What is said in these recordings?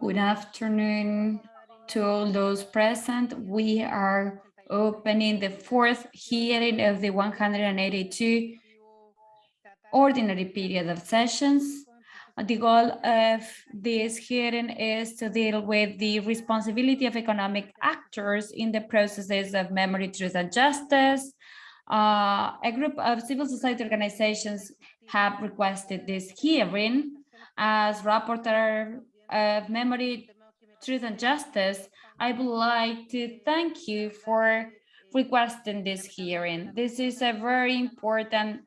Good afternoon to all those present. We are opening the fourth hearing of the 182 ordinary period of sessions. The goal of this hearing is to deal with the responsibility of economic actors in the processes of memory, truth, and justice. Uh, a group of civil society organizations have requested this hearing as rapporteur of memory, truth, and justice. I would like to thank you for requesting this hearing. This is a very important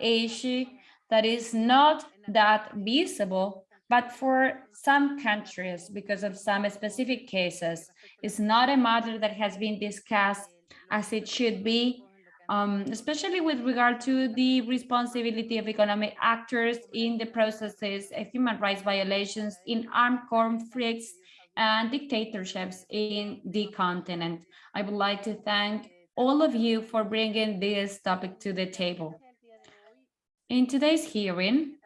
issue that is not that visible, but for some countries, because of some specific cases, it's not a matter that has been discussed as it should be, um, especially with regard to the responsibility of economic actors in the processes of human rights violations in armed conflicts and dictatorships in the continent. I would like to thank all of you for bringing this topic to the table. In today's hearing,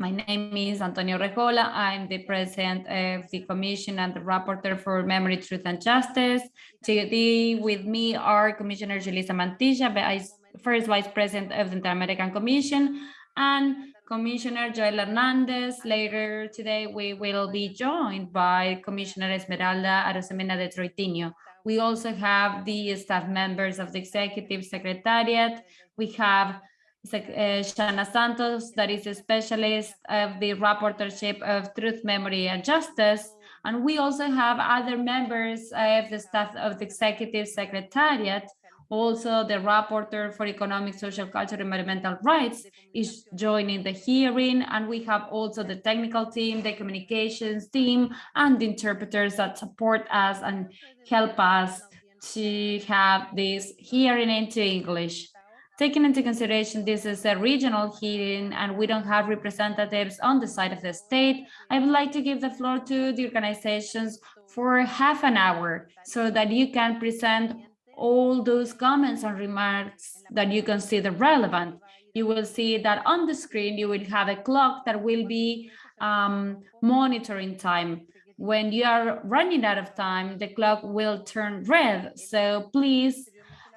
my name is Antonia Urrejola. I'm the president of the Commission and the rapporteur for Memory, Truth and Justice. Today with me are Commissioner Julissa Mantilla, first vice president of the Inter-American Commission, and Commissioner Joel Hernandez. Later today, we will be joined by Commissioner Esmeralda Arosemena de Troitiño. We also have the staff members of the Executive Secretariat. We have Eh, Shana Santos, that is a specialist of the rapporteurship of Truth, Memory and Justice. And we also have other members of the staff of the Executive Secretariat. Also, the rapporteur for economic, social, cultural, and environmental rights is joining the hearing. And we have also the technical team, the communications team, and the interpreters that support us and help us to have this hearing into English. Taking into consideration this is a regional hearing and we don't have representatives on the side of the state, I would like to give the floor to the organizations for half an hour so that you can present all those comments and remarks that you consider relevant. You will see that on the screen, you will have a clock that will be um, monitoring time. When you are running out of time, the clock will turn red. So please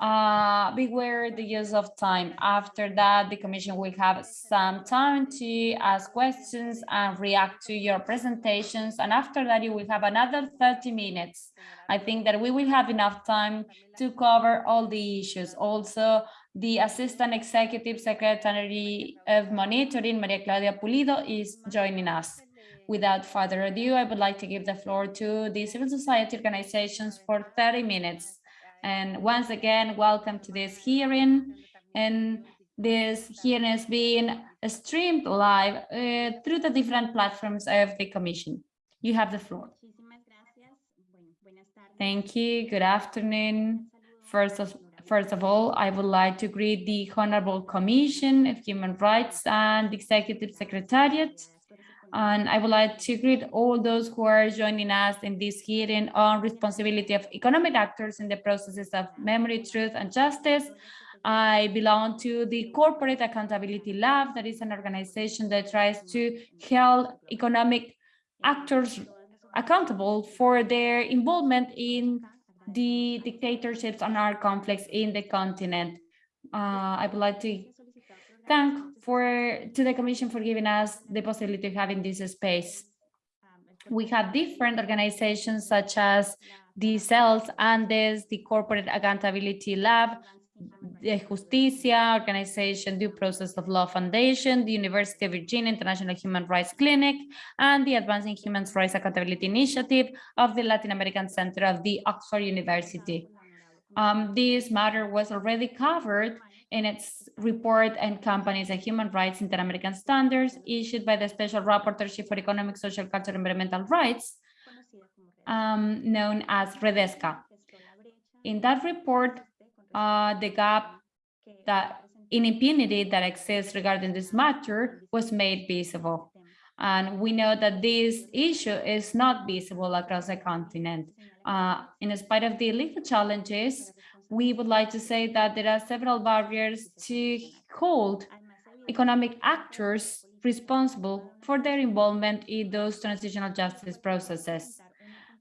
uh, beware the use of time. After that, the Commission will have some time to ask questions and react to your presentations. And after that, you will have another 30 minutes. I think that we will have enough time to cover all the issues. Also, the Assistant Executive Secretary of Monitoring, Maria Claudia Pulido, is joining us. Without further ado, I would like to give the floor to the civil society organizations for 30 minutes. And once again, welcome to this hearing. And this hearing is being streamed live uh, through the different platforms of the Commission. You have the floor. Thank you. Good afternoon. First of, first of all, I would like to greet the Honorable Commission of Human Rights and Executive Secretariat and I would like to greet all those who are joining us in this hearing on responsibility of economic actors in the processes of memory, truth, and justice. I belong to the Corporate Accountability Lab, that is an organization that tries to hold economic actors accountable for their involvement in the dictatorships and our conflicts in the continent. Uh, I would like to thank for to the Commission for giving us the possibility of having this space. We have different organizations such as the CELS, Andhes, the Corporate Accountability Lab, the Justicia Organization, Due Process of Law Foundation, the University of Virginia International Human Rights Clinic, and the Advancing Human Rights Accountability Initiative of the Latin American Center of the Oxford University. Um, this matter was already covered in its report and companies and human rights inter-American standards issued by the Special Rapporteurship for Economic, Social, Cultural, and Environmental Rights, um, known as REDESCA. In that report, uh, the gap that in impunity that exists regarding this matter was made visible. And we know that this issue is not visible across the continent. Uh, in spite of the legal challenges, we would like to say that there are several barriers to hold economic actors responsible for their involvement in those transitional justice processes.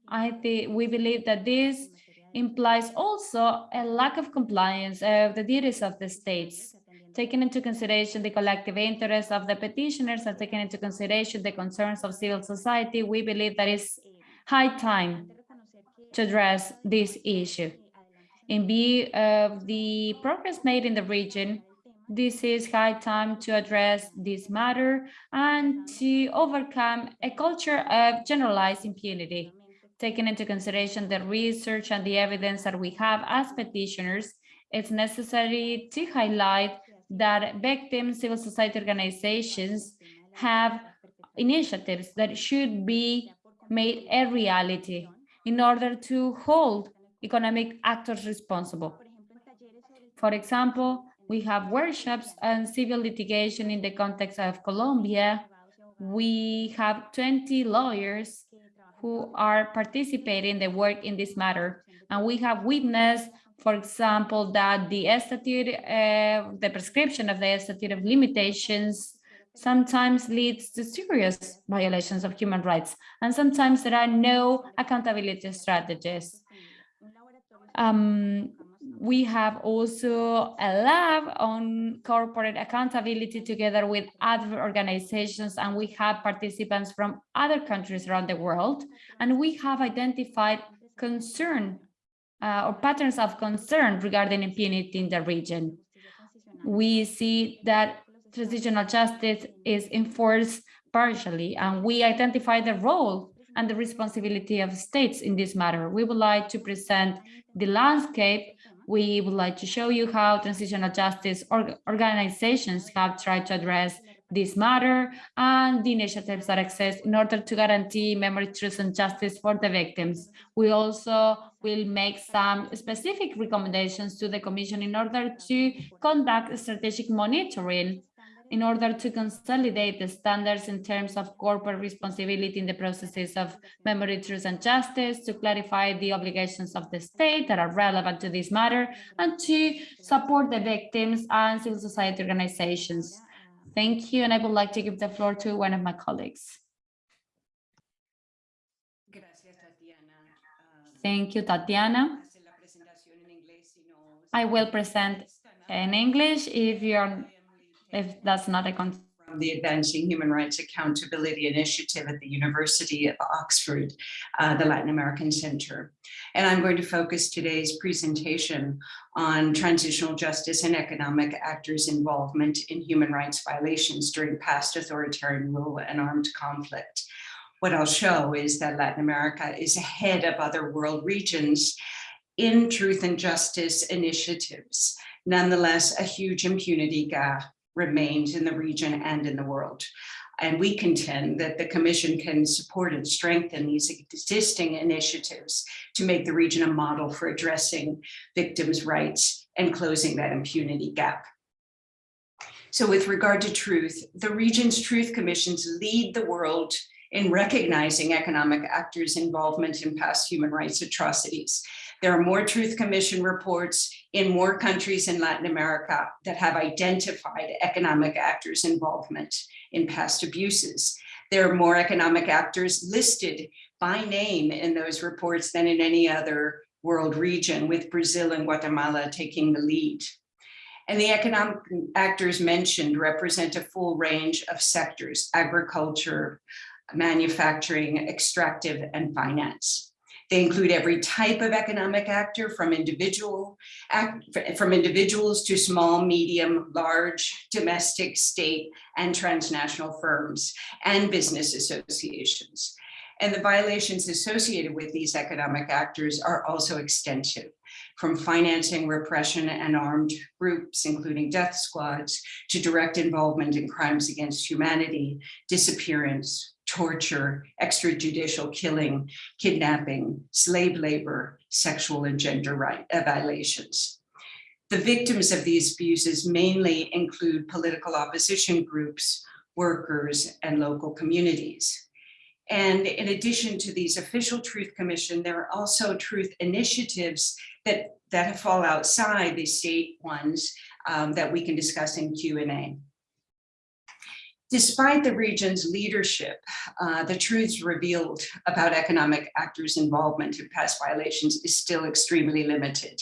I think we believe that this implies also a lack of compliance of the duties of the states, taking into consideration the collective interests of the petitioners and taking into consideration the concerns of civil society, we believe that it's high time to address this issue. In view of the progress made in the region, this is high time to address this matter and to overcome a culture of generalized impunity. Taking into consideration the research and the evidence that we have as petitioners, it's necessary to highlight that victims, civil society organizations have initiatives that should be made a reality in order to hold economic actors responsible. For example, we have workshops and civil litigation in the context of Colombia. We have 20 lawyers who are participating in the work in this matter. And we have witnessed, for example, that the statute, uh, the prescription of the statute of limitations sometimes leads to serious violations of human rights. And sometimes there are no accountability strategies. Um, we have also a lab on corporate accountability together with other organizations and we have participants from other countries around the world and we have identified concern uh, or patterns of concern regarding impunity in the region. We see that transitional justice is enforced partially and we identify the role and the responsibility of states in this matter. We would like to present the landscape we would like to show you how transitional justice org organizations have tried to address this matter and the initiatives that exist in order to guarantee memory, truth, and justice for the victims. We also will make some specific recommendations to the Commission in order to conduct strategic monitoring in order to consolidate the standards in terms of corporate responsibility in the processes of memory, truth, and justice, to clarify the obligations of the state that are relevant to this matter, and to support the victims and civil society organizations. Thank you, and I would like to give the floor to one of my colleagues. Thank you, Tatiana. I will present in English if you're if that's not a concern. From the Advancing Human Rights Accountability Initiative at the University of Oxford, uh, the Latin American Center. And I'm going to focus today's presentation on transitional justice and economic actors' involvement in human rights violations during past authoritarian rule and armed conflict. What I'll show is that Latin America is ahead of other world regions in truth and justice initiatives. Nonetheless, a huge impunity gap remains in the region and in the world. And we contend that the Commission can support and strengthen these existing initiatives to make the region a model for addressing victims' rights and closing that impunity gap. So with regard to truth, the region's truth commissions lead the world in recognizing economic actors' involvement in past human rights atrocities. There are more Truth Commission reports in more countries in Latin America that have identified economic actors' involvement in past abuses. There are more economic actors listed by name in those reports than in any other world region, with Brazil and Guatemala taking the lead. And the economic actors mentioned represent a full range of sectors, agriculture, manufacturing, extractive, and finance. They include every type of economic actor from individual act, from individuals to small, medium, large, domestic, state, and transnational firms and business associations. And the violations associated with these economic actors are also extensive, from financing repression and armed groups, including death squads, to direct involvement in crimes against humanity, disappearance, torture, extrajudicial killing, kidnapping, slave labor, sexual and gender right uh, violations. The victims of these abuses mainly include political opposition groups, workers, and local communities. And in addition to these official Truth Commission, there are also truth initiatives that, that fall outside the state ones um, that we can discuss in Q&A. Despite the region's leadership, uh, the truths revealed about economic actors' involvement in past violations is still extremely limited.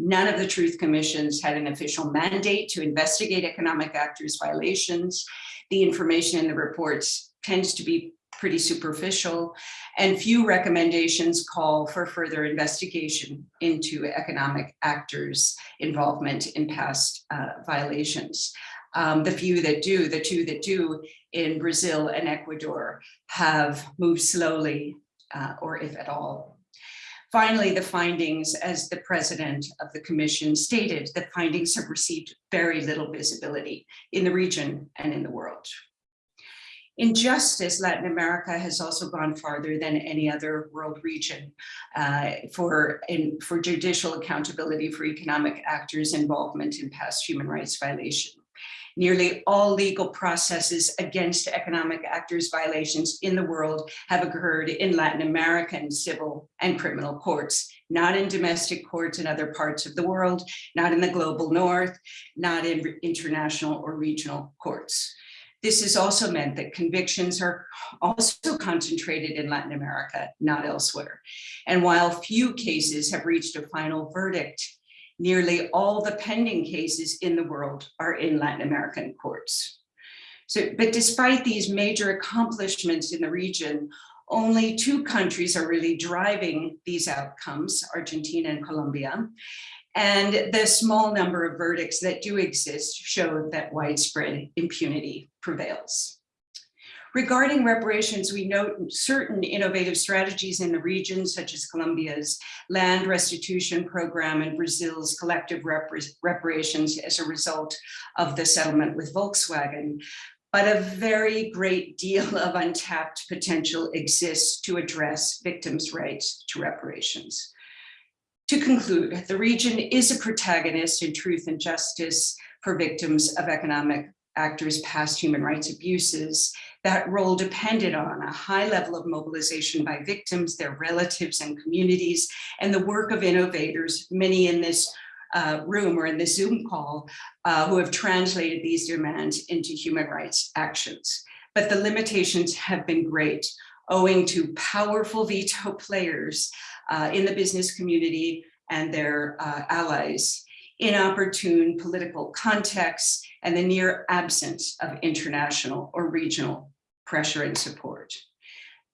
None of the truth commissions had an official mandate to investigate economic actors' violations. The information in the reports tends to be pretty superficial and few recommendations call for further investigation into economic actors involvement in past uh, violations um, the few that do, the two that do in Brazil and Ecuador have moved slowly uh, or if at all. Finally, the findings, as the president of the commission stated, the findings have received very little visibility in the region and in the world. In justice, Latin America has also gone farther than any other world region uh, for, in, for judicial accountability for economic actors' involvement in past human rights violations. Nearly all legal processes against economic actors violations in the world have occurred in Latin American civil and criminal courts, not in domestic courts in other parts of the world, not in the global north, not in international or regional courts. This has also meant that convictions are also concentrated in Latin America, not elsewhere. And while few cases have reached a final verdict, nearly all the pending cases in the world are in Latin American courts. So, but despite these major accomplishments in the region, only two countries are really driving these outcomes, Argentina and Colombia. And the small number of verdicts that do exist show that widespread impunity prevails. Regarding reparations, we note certain innovative strategies in the region, such as Colombia's land restitution program and Brazil's collective reparations as a result of the settlement with Volkswagen. But a very great deal of untapped potential exists to address victims' rights to reparations. To conclude, the region is a protagonist in truth and justice for victims of economic actors' past human rights abuses that role depended on a high level of mobilization by victims, their relatives and communities, and the work of innovators, many in this uh, room or in this Zoom call, uh, who have translated these demands into human rights actions. But the limitations have been great, owing to powerful veto players uh, in the business community and their uh, allies inopportune political contexts, and the near absence of international or regional pressure and support.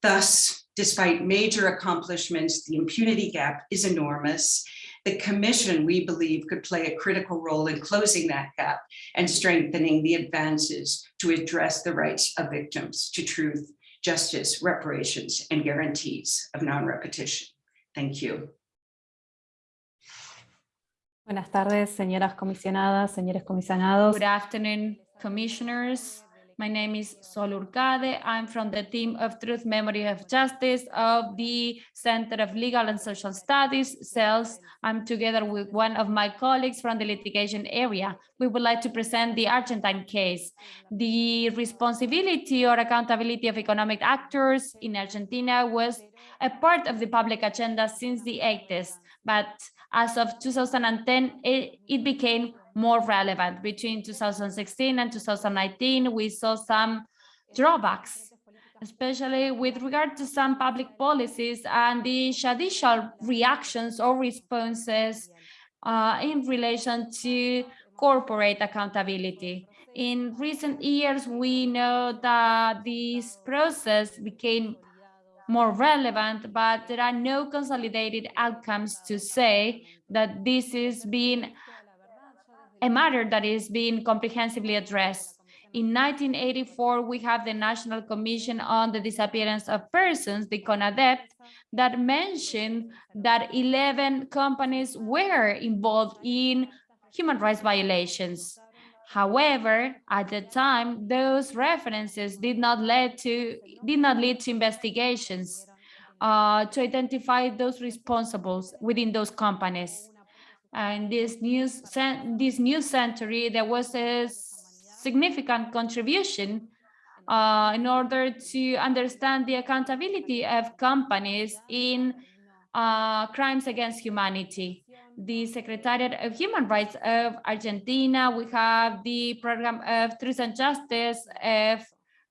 Thus, despite major accomplishments, the impunity gap is enormous. The commission, we believe, could play a critical role in closing that gap and strengthening the advances to address the rights of victims to truth, justice, reparations, and guarantees of non-repetition. Thank you. Buenas tardes, señoras comisionadas, señores comisionados. Good afternoon, commissioners. My name is Sol Hourcade. I'm from the team of Truth, Memory of Justice of the Center of Legal and Social Studies, CELS. I'm together with one of my colleagues from the litigation area. We would like to present the Argentine case. The responsibility or accountability of economic actors in Argentina was a part of the public agenda since the 80s, but as of 2010, it, it became more relevant. Between 2016 and 2019, we saw some drawbacks, especially with regard to some public policies and the judicial reactions or responses uh, in relation to corporate accountability. In recent years, we know that this process became more relevant, but there are no consolidated outcomes to say that this is being a matter that is being comprehensively addressed. In 1984, we have the National Commission on the Disappearance of Persons, the CONADEP, that mentioned that 11 companies were involved in human rights violations. However, at the time, those references did not lead to did not lead to investigations uh, to identify those responsibles within those companies. And this news this new century, there was a significant contribution uh, in order to understand the accountability of companies in uh, crimes against humanity the Secretariat of Human Rights of Argentina. We have the Program of Truth and Justice of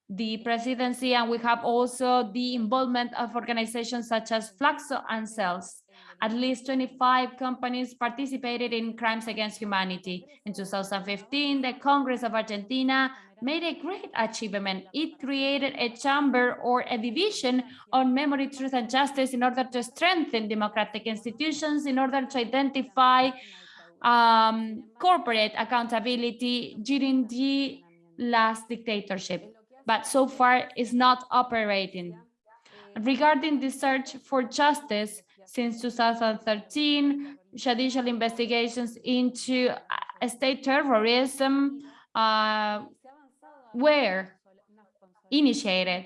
the presidency, and we have also the involvement of organizations such as FLACSO and CELS. At least 25 companies participated in crimes against humanity. In 2015, the Congress of Argentina made a great achievement. It created a chamber or a division on memory, truth, and justice in order to strengthen democratic institutions, in order to identify um, corporate accountability during the last dictatorship, but so far is not operating. Regarding the search for justice, since 2013, judicial investigations into uh, state terrorism uh, were initiated.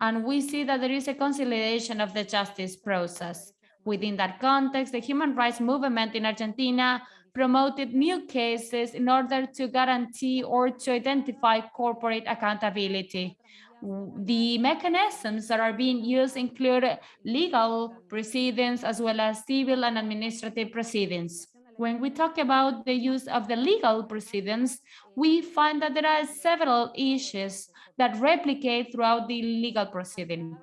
And we see that there is a consolidation of the justice process. Within that context, the human rights movement in Argentina promoted new cases in order to guarantee or to identify corporate accountability. The mechanisms that are being used include legal proceedings as well as civil and administrative proceedings. When we talk about the use of the legal proceedings, we find that there are several issues that replicate throughout the legal proceeding.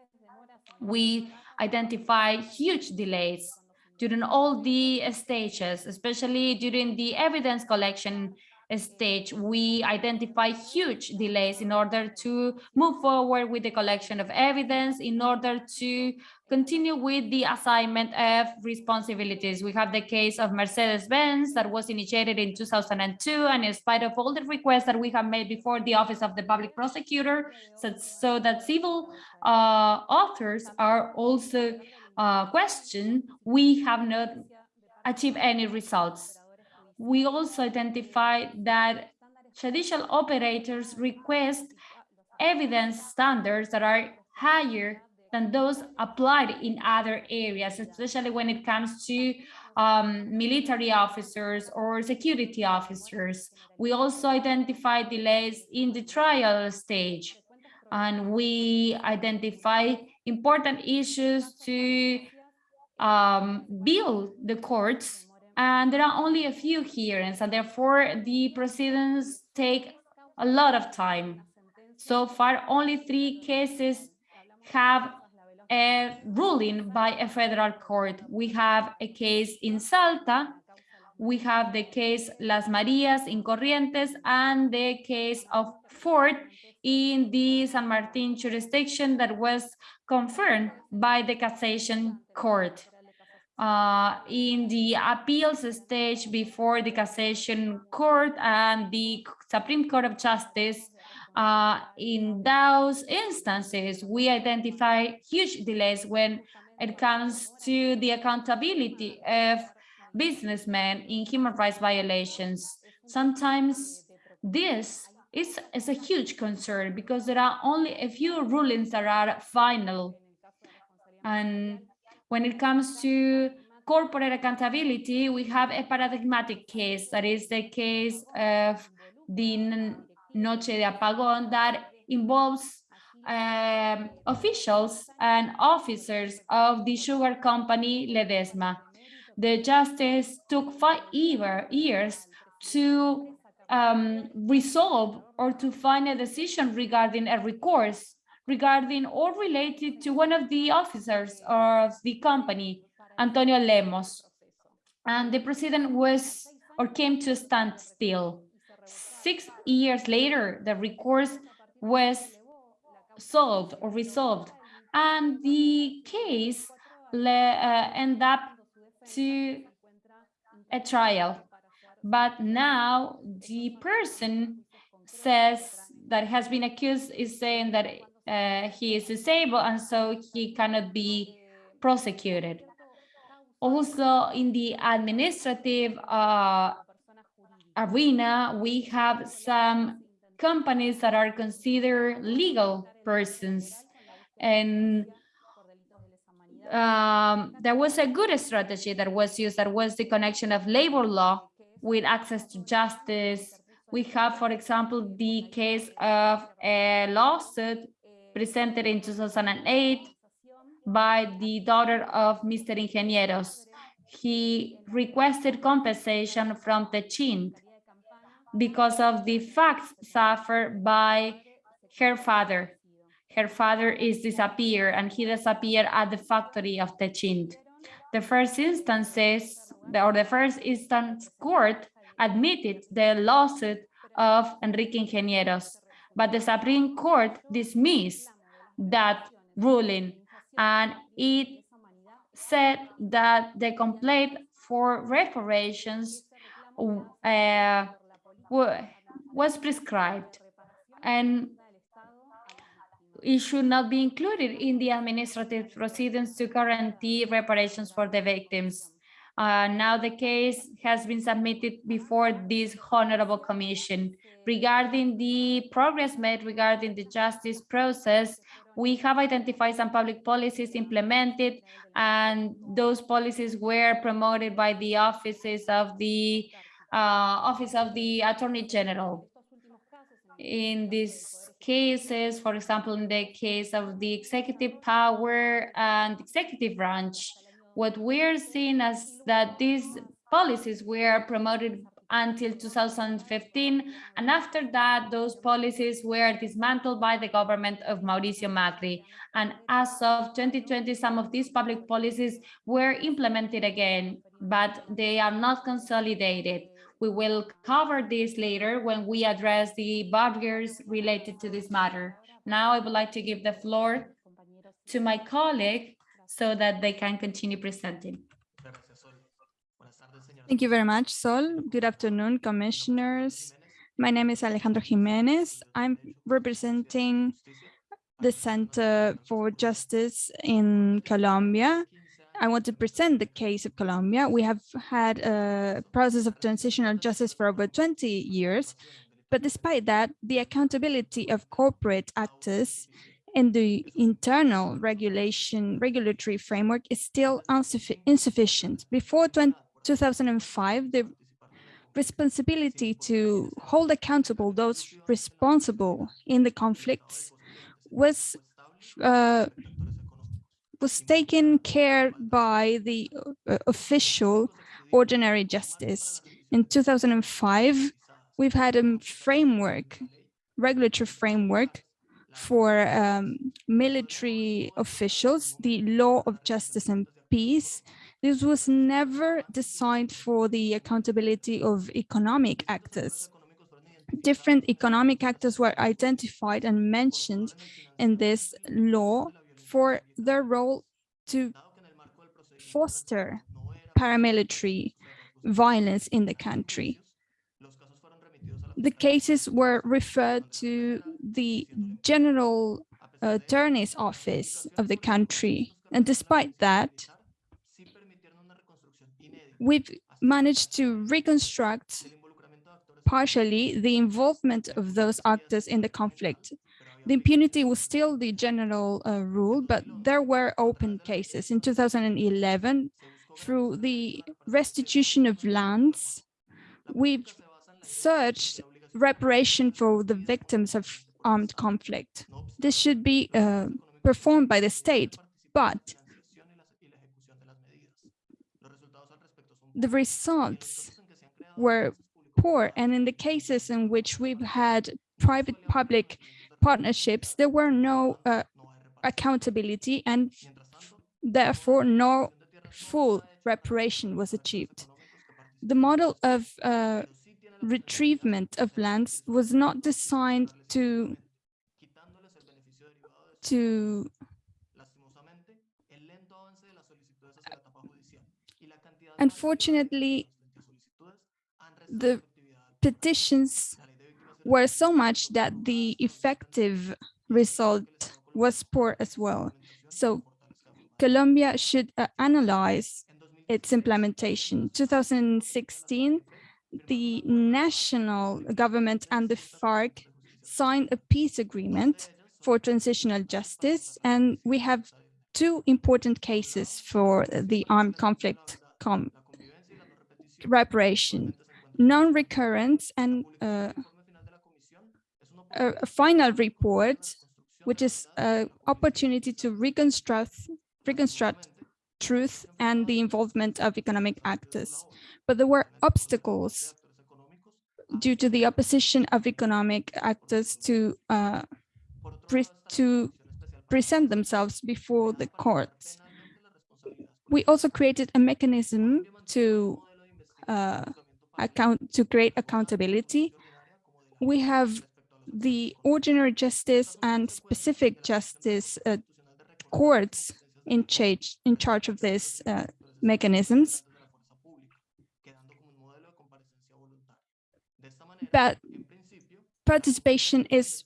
We identify huge delays during all the stages, especially during the evidence collection stage, we identify huge delays in order to move forward with the collection of evidence, in order to continue with the assignment of responsibilities. We have the case of Mercedes-Benz that was initiated in 2002, and in spite of all the requests that we have made before the Office of the Public Prosecutor, so, so that civil uh, authors are also uh, questioned, we have not achieved any results we also identified that judicial operators request evidence standards that are higher than those applied in other areas, especially when it comes to um, military officers or security officers. We also identify delays in the trial stage, and we identify important issues to um, build the courts and there are only a few hearings and therefore the proceedings take a lot of time. So far, only three cases have a ruling by a federal court. We have a case in Salta, we have the case Las Marias in Corrientes, and the case of Ford in the San Martin jurisdiction that was confirmed by the cassation court uh, in the appeals stage before the cassation court and the Supreme Court of Justice, uh, in those instances, we identify huge delays when it comes to the accountability of businessmen in human rights violations. Sometimes this is, is a huge concern because there are only a few rulings that are final. And when it comes to corporate accountability, we have a paradigmatic case, that is the case of the Noche de Apagón that involves um, officials and officers of the sugar company Ledesma. The justice took five years to um, resolve or to find a decision regarding a recourse regarding or related to one of the officers of the company, Antonio Lemos. And the president was or came to a standstill. Six years later, the recourse was solved or resolved, and the case uh, ended up to a trial. But now the person says that has been accused is saying that uh, he is disabled and so he cannot be prosecuted. Also in the administrative uh, arena, we have some companies that are considered legal persons and um, there was a good strategy that was used that was the connection of labor law with access to justice. We have, for example, the case of a lawsuit presented in 2008 by the daughter of Mr. Ingegnieros. He requested compensation from Techint because of the facts suffered by her father. her father is disappeared and he disappeared at the factory of Techint. The first instance or the first instance court admitted the lawsuit of Enrique Ingegnieros, but the Supreme Court dismissed that ruling and it said that the complaint for reparations uh, was prescribed and it should not be included in the administrative proceedings to guarantee reparations for the victims. Uh, now the case has been submitted before this honorable commission. Regarding the progress made regarding the justice process, we have identified some public policies implemented and those policies were promoted by the offices of the uh, Office of the Attorney General. In these cases, for example, in the case of the executive power and executive branch, what we're seeing is that these policies were promoted until 2015. And after that, those policies were dismantled by the government of Mauricio Macri. And as of 2020, some of these public policies were implemented again, but they are not consolidated. We will cover this later when we address the barriers related to this matter. Now I would like to give the floor to my colleague so that they can continue presenting. Thank you very much, Sol. Good afternoon, commissioners. My name is Alejandro Jimenez. I'm representing the Center for Justice in Colombia. I want to present the case of Colombia. We have had a process of transitional justice for over 20 years, but despite that, the accountability of corporate actors and the internal regulation regulatory framework is still insufficient. Before 2005, the responsibility to hold accountable those responsible in the conflicts was uh, was taken care by the uh, official ordinary justice. In 2005, we've had a framework, regulatory framework for um, military officials, the law of justice and peace. This was never designed for the accountability of economic actors. Different economic actors were identified and mentioned in this law for their role to foster paramilitary violence in the country. The cases were referred to the General Attorney's Office of the country. And despite that, we've managed to reconstruct partially the involvement of those actors in the conflict. The impunity was still the general uh, rule, but there were open cases. In 2011, through the restitution of lands, we've searched reparation for the victims of armed conflict. This should be uh, performed by the state, but the results were poor. And in the cases in which we've had private-public partnerships, there were no uh, accountability and therefore no full reparation was achieved. The model of uh, retrievement of lands was not designed to to unfortunately the petitions were so much that the effective result was poor as well. So Colombia should uh, analyze its implementation. 2016, the national government and the FARC signed a peace agreement for transitional justice, and we have two important cases for the armed conflict com reparation, non-recurrence and uh, a, final report, which is an opportunity to reconstruct, reconstruct truth and the involvement of economic actors. But there were obstacles due to the opposition of economic actors to uh, to present themselves before the courts. We also created a mechanism to uh, account to create accountability. We have the ordinary justice and specific justice uh, courts in charge in charge of these uh, mechanisms. But participation is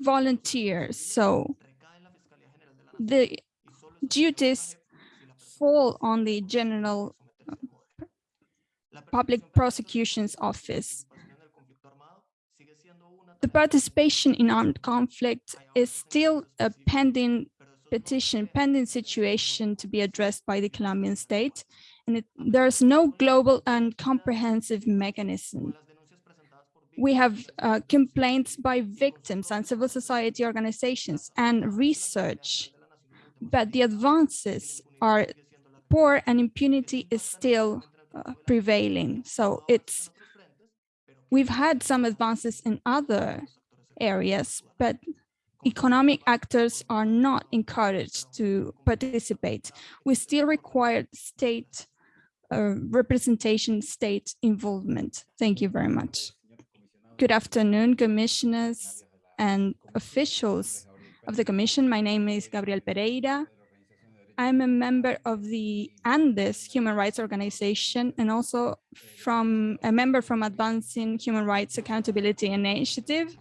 volunteer, so the duties fall on the general uh, public prosecution's office. The participation in armed conflict is still a pending petition, pending situation to be addressed by the Colombian state, and it, there's no global and comprehensive mechanism. We have uh, complaints by victims and civil society organizations and research, but the advances are poor and impunity is still uh, prevailing. So it's We've had some advances in other areas, but economic actors are not encouraged to participate. We still require state uh, representation, state involvement. Thank you very much. Good afternoon, commissioners and officials of the commission. My name is Gabriel Pereira. I'm a member of the Andhes Human Rights Organization and also from a member from Advancing Human Rights Accountability Initiative.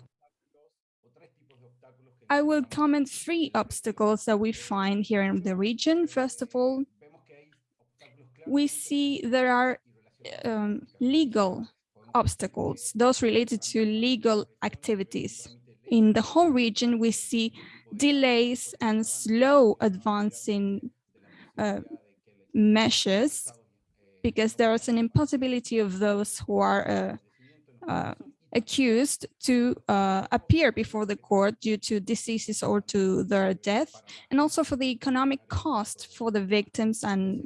I will comment three obstacles that we find here in the region. First of all, we see there are um, legal obstacles, those related to legal activities. In the whole region, we see delays and slow advancing uh, measures because there is an impossibility of those who are uh, uh, accused to uh, appear before the court due to diseases or to their death, and also for the economic cost for the victims and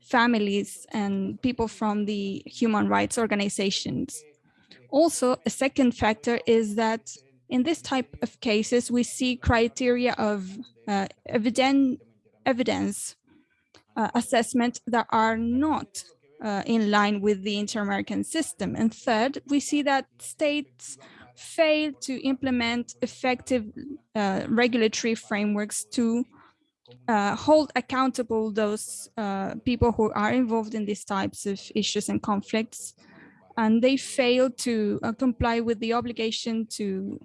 families and people from the human rights organizations. Also, a second factor is that in this type of cases, we see criteria of uh, evident, evidence uh, assessment that are not uh, in line with the inter-American system. And third, we see that states fail to implement effective uh, regulatory frameworks to uh, hold accountable those uh, people who are involved in these types of issues and conflicts and they fail to uh, comply with the obligation to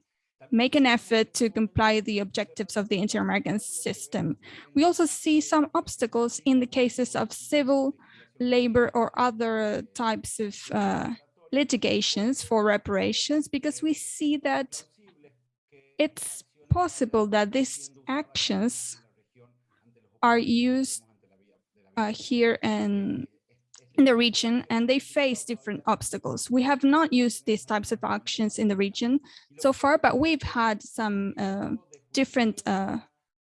make an effort to comply the objectives of the inter-American system. We also see some obstacles in the cases of civil, labor, or other types of uh, litigations for reparations, because we see that it's possible that these actions are used uh, here in in the region and they face different obstacles. We have not used these types of actions in the region so far, but we've had some uh, different uh,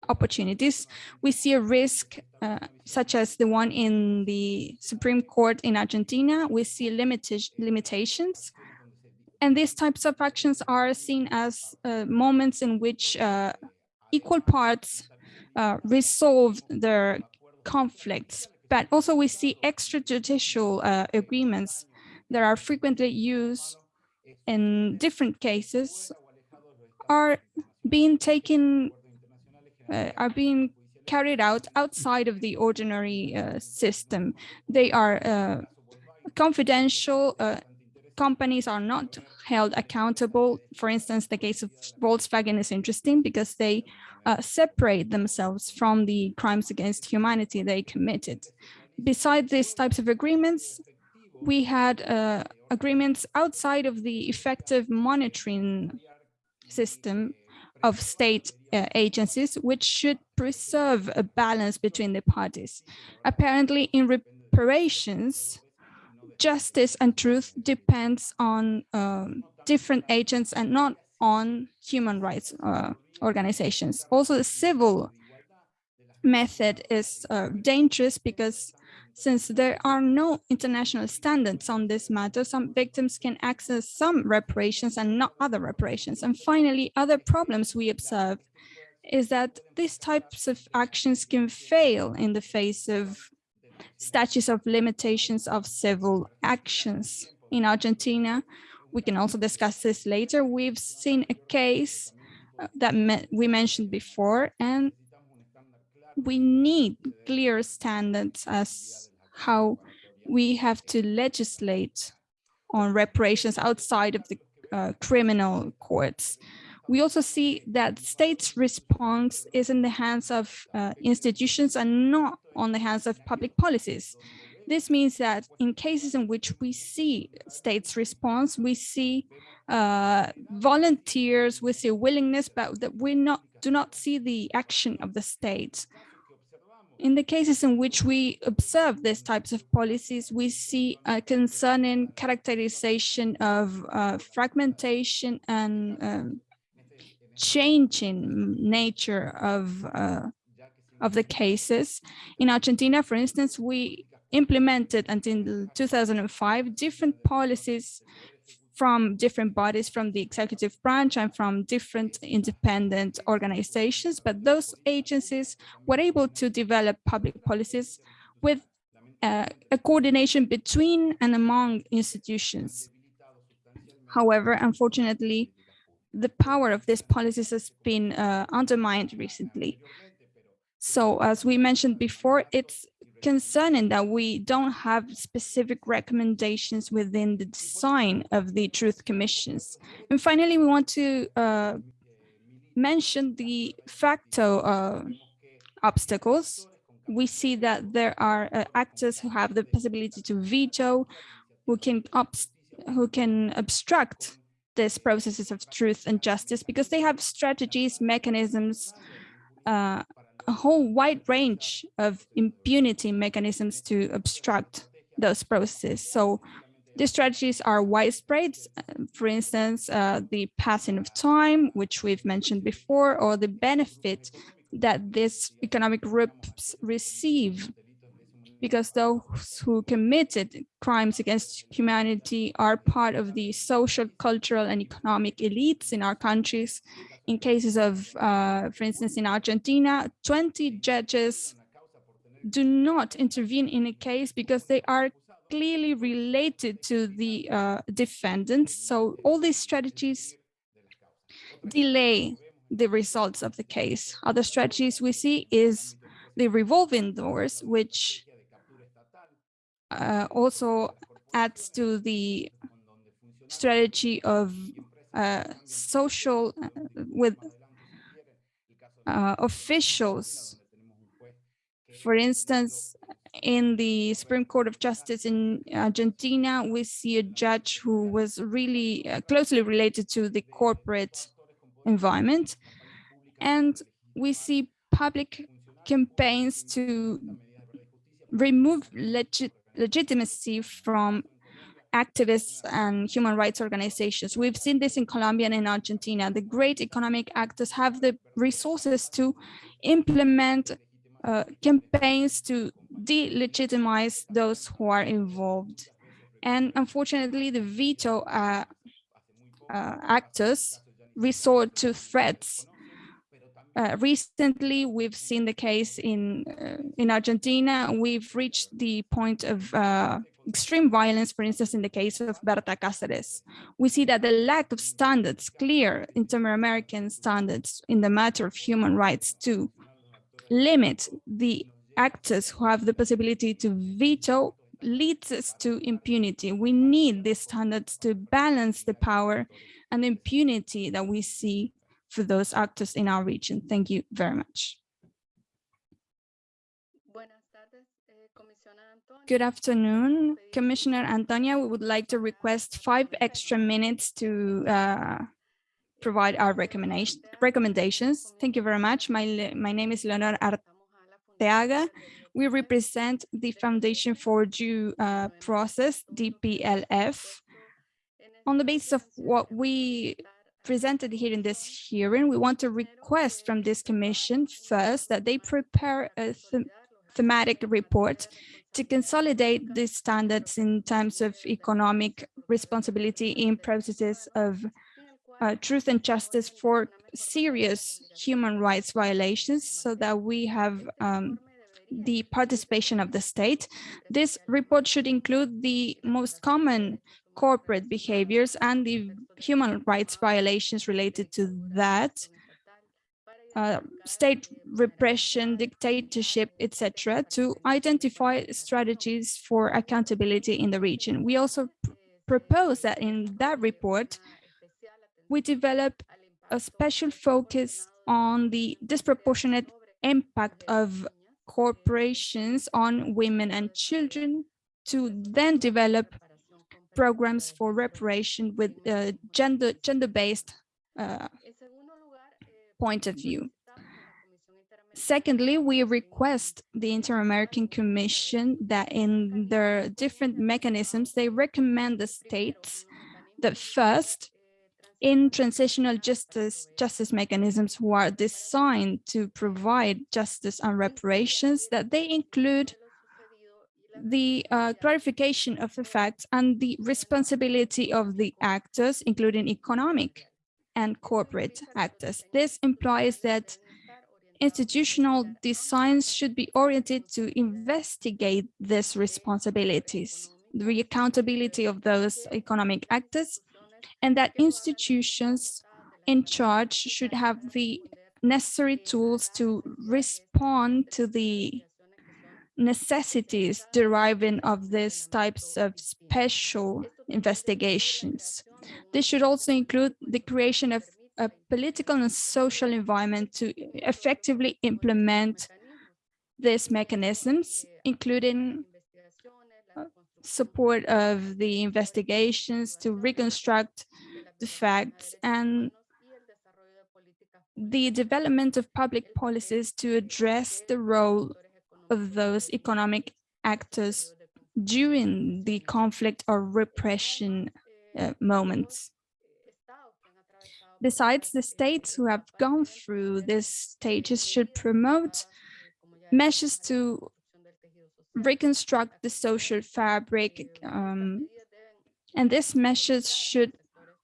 opportunities. We see a risk uh, such as the one in the Supreme Court in Argentina. We see limited limitations. And these types of actions are seen as uh, moments in which uh, equal parts uh, resolve their conflicts but also we see extrajudicial uh, agreements that are frequently used in different cases are being taken, uh, are being carried out outside of the ordinary uh, system. They are uh, confidential, uh, companies are not held accountable. For instance, the case of Volkswagen is interesting because they uh, separate themselves from the crimes against humanity they committed. Besides these types of agreements, we had uh, agreements outside of the effective monitoring system of state uh, agencies, which should preserve a balance between the parties. Apparently, in reparations, justice and truth depends on um, different agents and not on human rights uh, organizations. Also, the civil method is uh, dangerous because since there are no international standards on this matter, some victims can access some reparations and not other reparations. And finally, other problems we observe is that these types of actions can fail in the face of statutes of limitations of civil actions. In Argentina, we can also discuss this later. We've seen a case uh, that me we mentioned before, and we need clear standards as how we have to legislate on reparations outside of the uh, criminal courts. We also see that states' response is in the hands of uh, institutions and not on the hands of public policies. This means that in cases in which we see states' response, we see uh, volunteers, we see willingness, but that we not do not see the action of the state. In the cases in which we observe these types of policies, we see a concerning characterization of uh, fragmentation and um, changing nature of uh, of the cases. In Argentina, for instance, we implemented until 2005 different policies from different bodies from the executive branch and from different independent organizations, but those agencies were able to develop public policies with uh, a coordination between and among institutions. However, unfortunately, the power of these policies has been uh, undermined recently. So as we mentioned before, it's concerning that we don't have specific recommendations within the design of the truth commissions. And finally, we want to uh, mention the facto uh, obstacles. We see that there are uh, actors who have the possibility to veto, who can who can obstruct these processes of truth and justice because they have strategies, mechanisms, uh, a whole wide range of impunity mechanisms to obstruct those processes. So the strategies are widespread, for instance, uh, the passing of time, which we've mentioned before, or the benefit that these economic groups receive because those who committed crimes against humanity are part of the social, cultural, and economic elites in our countries. In cases of, uh, for instance, in Argentina, 20 judges do not intervene in a case because they are clearly related to the uh, defendants. So all these strategies delay the results of the case. Other strategies we see is the revolving doors, which uh, also adds to the strategy of uh, social uh, with uh, officials. For instance, in the Supreme Court of Justice in Argentina, we see a judge who was really uh, closely related to the corporate environment. And we see public campaigns to remove legit legitimacy from activists and human rights organizations. We've seen this in Colombia and in Argentina. The great economic actors have the resources to implement uh, campaigns to delegitimize those who are involved. And unfortunately, the veto uh, uh, actors resort to threats uh, recently, we've seen the case in uh, in Argentina. We've reached the point of uh, extreme violence, for instance, in the case of Berta Cáceres. We see that the lack of standards, clear inter-American standards in the matter of human rights to limit the actors who have the possibility to veto leads us to impunity. We need these standards to balance the power and impunity that we see for those actors in our region. Thank you very much. Good afternoon, Commissioner Antonia. We would like to request five extra minutes to uh, provide our recommendation, recommendations. Thank you very much. My, my name is Leonor Arteaga. We represent the Foundation for Due uh, Process, DPLF. On the basis of what we presented here in this hearing, we want to request from this commission first that they prepare a them thematic report to consolidate the standards in terms of economic responsibility in processes of uh, truth and justice for serious human rights violations so that we have um, the participation of the state. This report should include the most common corporate behaviors and the human rights violations related to that, uh, state repression, dictatorship, etc., to identify strategies for accountability in the region. We also propose that in that report, we develop a special focus on the disproportionate impact of corporations on women and children to then develop programs for reparation with uh, gender gender-based uh, point of view. Secondly, we request the Inter-American Commission that in their different mechanisms, they recommend the states that first, in transitional justice justice mechanisms who are designed to provide justice and reparations, that they include the uh, clarification of the facts and the responsibility of the actors, including economic and corporate actors. This implies that institutional designs should be oriented to investigate these responsibilities, the accountability of those economic actors, and that institutions in charge should have the necessary tools to respond to the necessities deriving of these types of special investigations. This should also include the creation of a political and social environment to effectively implement these mechanisms, including uh, support of the investigations to reconstruct the facts and the development of public policies to address the role of those economic actors during the conflict or repression uh, moments. Besides, the states who have gone through these stages should promote measures to reconstruct the social fabric, um, and these measures should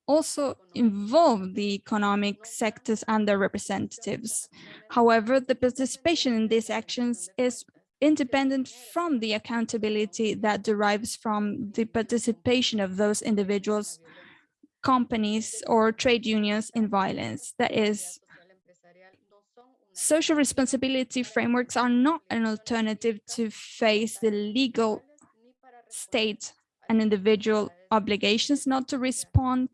also involve the economic sectors and their representatives. However, the participation in these actions is independent from the accountability that derives from the participation of those individuals, companies, or trade unions in violence. That is, social responsibility frameworks are not an alternative to face the legal state and individual obligations not to respond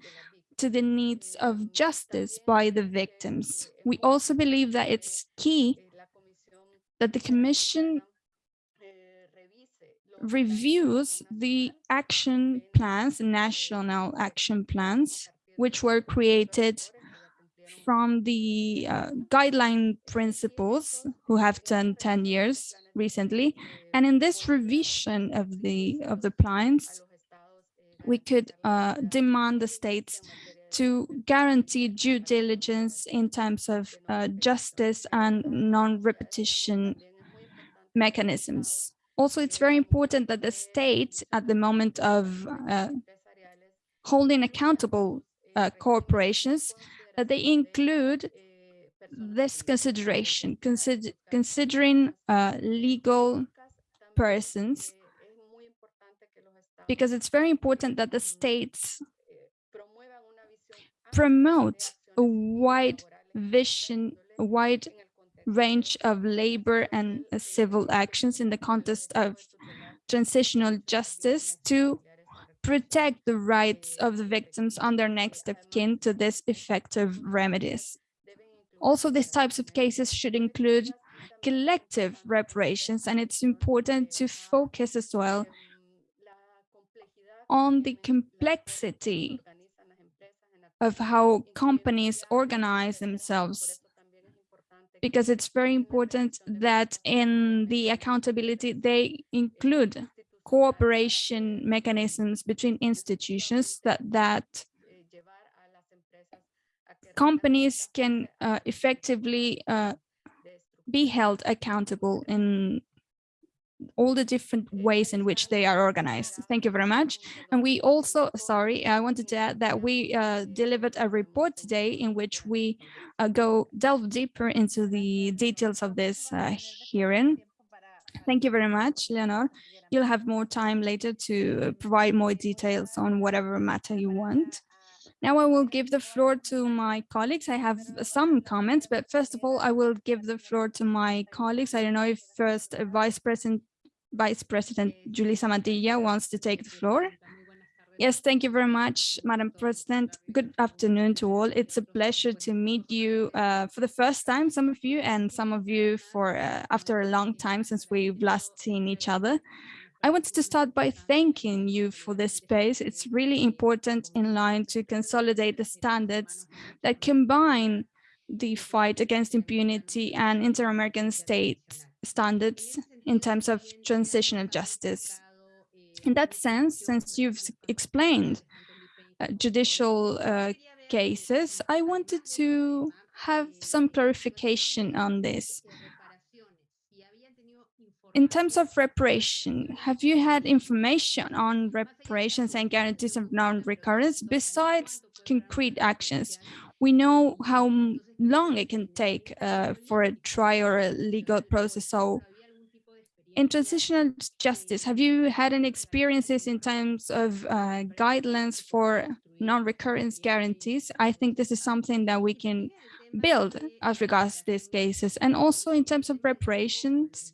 to the needs of justice by the victims. We also believe that it's key that the Commission reviews the action plans, national action plans, which were created from the uh, guideline principles who have turned 10 years recently. And in this revision of the of the plans, we could uh, demand the states to guarantee due diligence in terms of uh, justice and non-repetition mechanisms. Also, it's very important that the state at the moment of uh, holding accountable uh, corporations, that they include this consideration, consider considering uh, legal persons, because it's very important that the states promote a wide vision, a wide range of labor and uh, civil actions in the context of transitional justice to protect the rights of the victims and their next of kin to this effective remedies. Also, these types of cases should include collective reparations, and it's important to focus as well on the complexity of how companies organize themselves because it's very important that in the accountability they include cooperation mechanisms between institutions that that companies can uh, effectively uh, be held accountable in all the different ways in which they are organized. Thank you very much. And we also, sorry, I wanted to add that we uh, delivered a report today in which we uh, go delve deeper into the details of this uh, hearing. Thank you very much, Leonor. You'll have more time later to provide more details on whatever matter you want. Now I will give the floor to my colleagues. I have some comments, but first of all, I will give the floor to my colleagues. I don't know if first Vice President Vice President Julissa Mantilla wants to take the floor. Yes, thank you very much, Madam President. Good afternoon to all. It's a pleasure to meet you uh, for the first time, some of you, and some of you for uh, after a long time since we've last seen each other. I wanted to start by thanking you for this space. It's really important in line to consolidate the standards that combine the fight against impunity and inter-American state standards in terms of transitional justice. In that sense, since you've explained uh, judicial uh, cases, I wanted to have some clarification on this. In terms of reparation, have you had information on reparations and guarantees of non-recurrence besides concrete actions? We know how long it can take uh, for a trial or a legal process. So in transitional justice, have you had any experiences in terms of uh, guidelines for non-recurrence guarantees? I think this is something that we can build as regards these cases. And also in terms of reparations,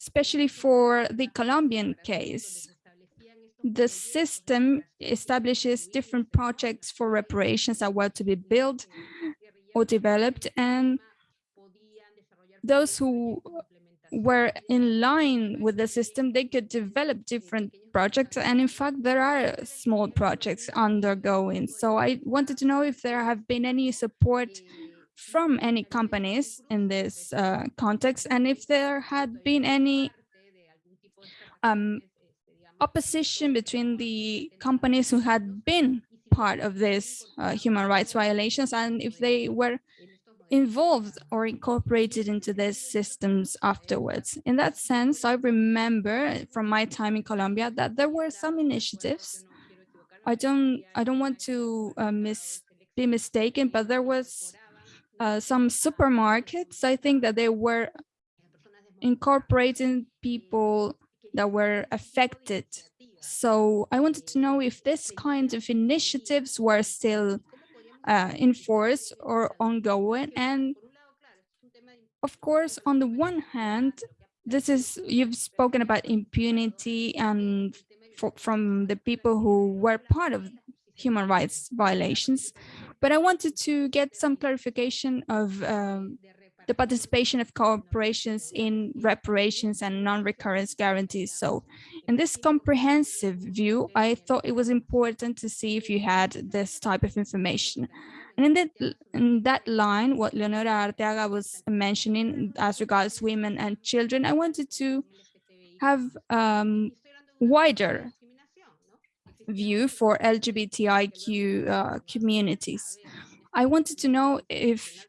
especially for the Colombian case. The system establishes different projects for reparations that were to be built or developed, and those who were in line with the system, they could develop different projects. And in fact, there are small projects undergoing. So I wanted to know if there have been any support from any companies in this uh, context and if there had been any um, opposition between the companies who had been part of this uh, human rights violations and if they were involved or incorporated into these systems afterwards. In that sense, I remember from my time in Colombia that there were some initiatives. I don't I don't want to uh, be mistaken, but there was uh, some supermarkets, I think that they were incorporating people that were affected. So I wanted to know if this kind of initiatives were still uh, in force or ongoing. And of course, on the one hand, this is, you've spoken about impunity and for, from the people who were part of human rights violations. But I wanted to get some clarification of um, the participation of corporations in reparations and non-recurrence guarantees. So in this comprehensive view, I thought it was important to see if you had this type of information. And in that, in that line, what Leonora Arteaga was mentioning as regards women and children, I wanted to have um, wider view for LGBTIQ uh, communities. I wanted to know if,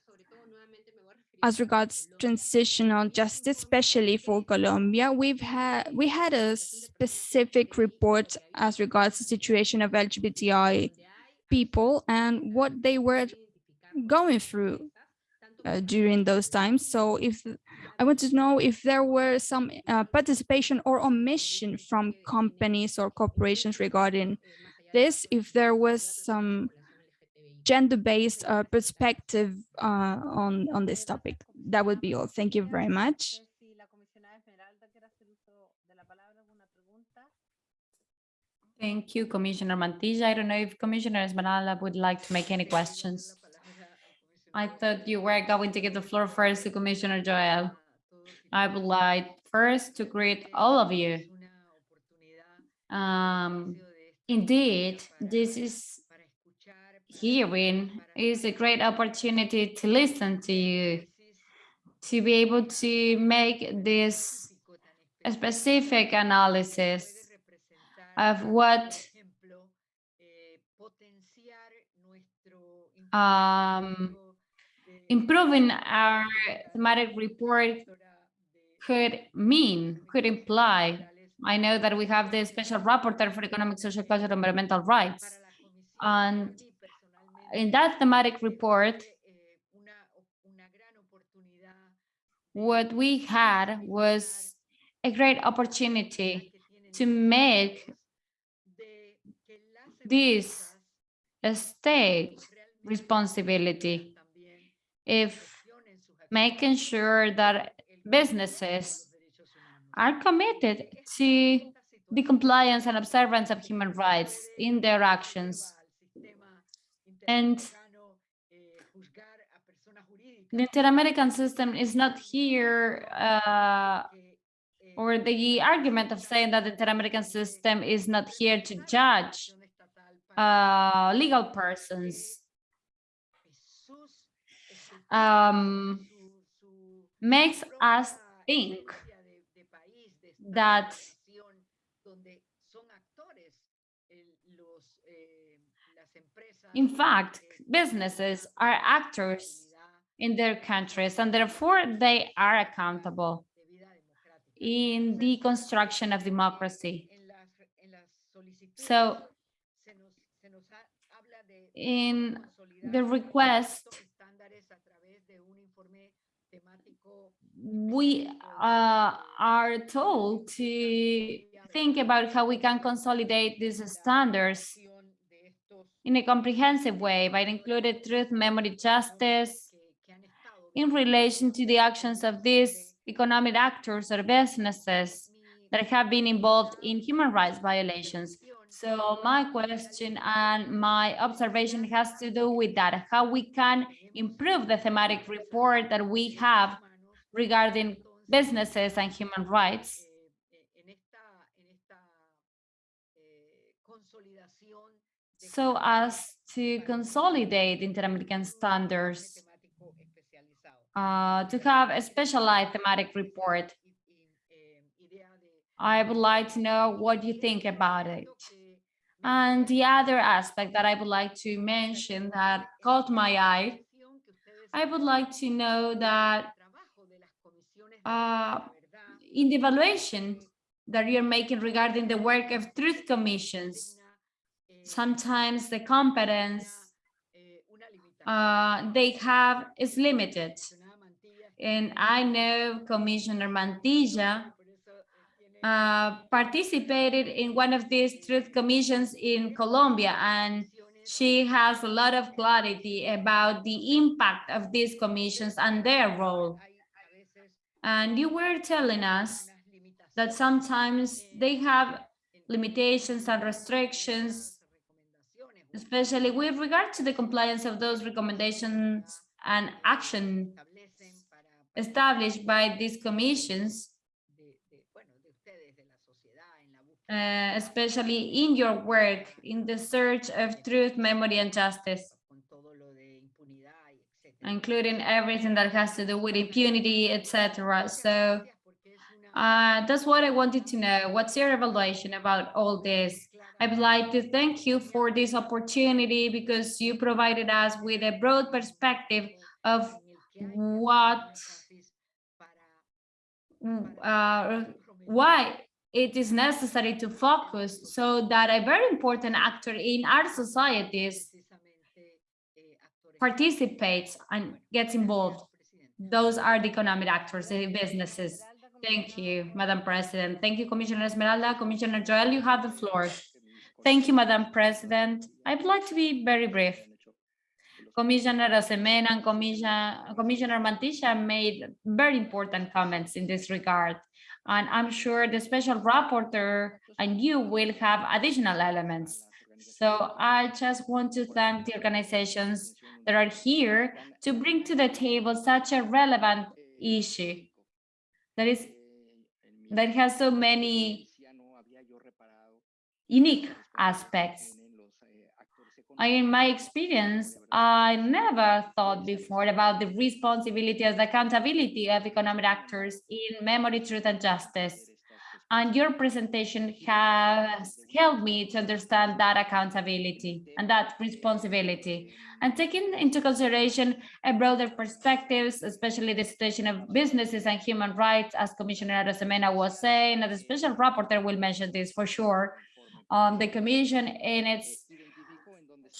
as regards transitional justice, especially for Colombia, we've had we had a specific report as regards the situation of LGBTI people and what they were going through uh, during those times. So if I want to know if there were some uh, participation or omission from companies or corporations regarding this, if there was some gender-based uh, perspective uh, on, on this topic. That would be all. Thank you very much. Thank you, Commissioner Mantilla. I don't know if Commissioner Esmeralda would like to make any questions. I thought you were going to give the floor first to Commissioner Joel. I would like first to greet all of you. Um, indeed, this is hearing is a great opportunity to listen to you, to be able to make this specific analysis of what um, improving our thematic report could mean, could imply. I know that we have the special rapporteur for economic, social, cultural, and environmental rights. And in that thematic report, what we had was a great opportunity to make this a state responsibility if making sure that businesses are committed to the compliance and observance of human rights in their actions. And the Inter-American system is not here, uh, or the argument of saying that the Inter-American system is not here to judge uh, legal persons. Um, makes us think that in fact, businesses are actors in their countries and therefore they are accountable in the construction of democracy. So in the request, we uh, are told to think about how we can consolidate these standards in a comprehensive way by including truth, memory, justice in relation to the actions of these economic actors or businesses that have been involved in human rights violations. So my question and my observation has to do with that, how we can improve the thematic report that we have regarding businesses and human rights. So as to consolidate Inter-American standards, uh, to have a specialized thematic report. I would like to know what you think about it. And the other aspect that I would like to mention that caught my eye, I would like to know that uh, in the evaluation that you're making regarding the work of truth commissions, sometimes the competence uh, they have is limited. And I know Commissioner Mantilla uh, participated in one of these truth commissions in Colombia, and she has a lot of clarity about the impact of these commissions and their role. And you were telling us that sometimes they have limitations and restrictions, especially with regard to the compliance of those recommendations and action established by these commissions, uh, especially in your work in the search of truth, memory, and justice, including everything that has to do with impunity, etc. So uh, that's what I wanted to know. What's your evaluation about all this? I would like to thank you for this opportunity because you provided us with a broad perspective of what uh, why it is necessary to focus so that a very important actor in our societies participates and gets involved. Those are the economic actors, the businesses. Thank you, Madam President. Thank you, Commissioner Esmeralda. Commissioner Joel, you have the floor. Thank you, Madam President. I'd like to be very brief. Commissioner Arosemena and Commissioner, Commissioner Mantilla made very important comments in this regard. And I'm sure the special rapporteur and you will have additional elements. So I just want to thank the organizations that are here to bring to the table such a relevant issue that is that has so many unique aspects. in my experience, I never thought before about the responsibility and accountability of economic actors in memory, truth, and justice. And your presentation has helped me to understand that accountability and that responsibility. And taking into consideration a broader perspectives, especially the situation of businesses and human rights, as Commissioner Arosemena was saying, and the special rapporteur will mention this for sure. Um, the Commission in its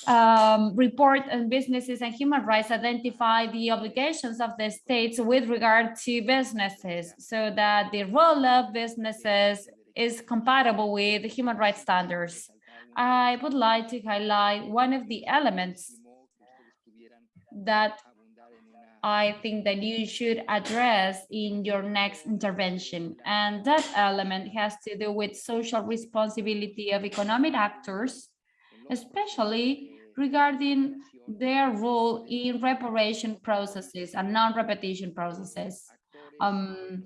um, report on businesses and human rights identify the obligations of the states with regard to businesses so that the role of businesses is compatible with human rights standards. I would like to highlight one of the elements that I think that you should address in your next intervention. And that element has to do with social responsibility of economic actors especially regarding their role in reparation processes and non-repetition processes. Um,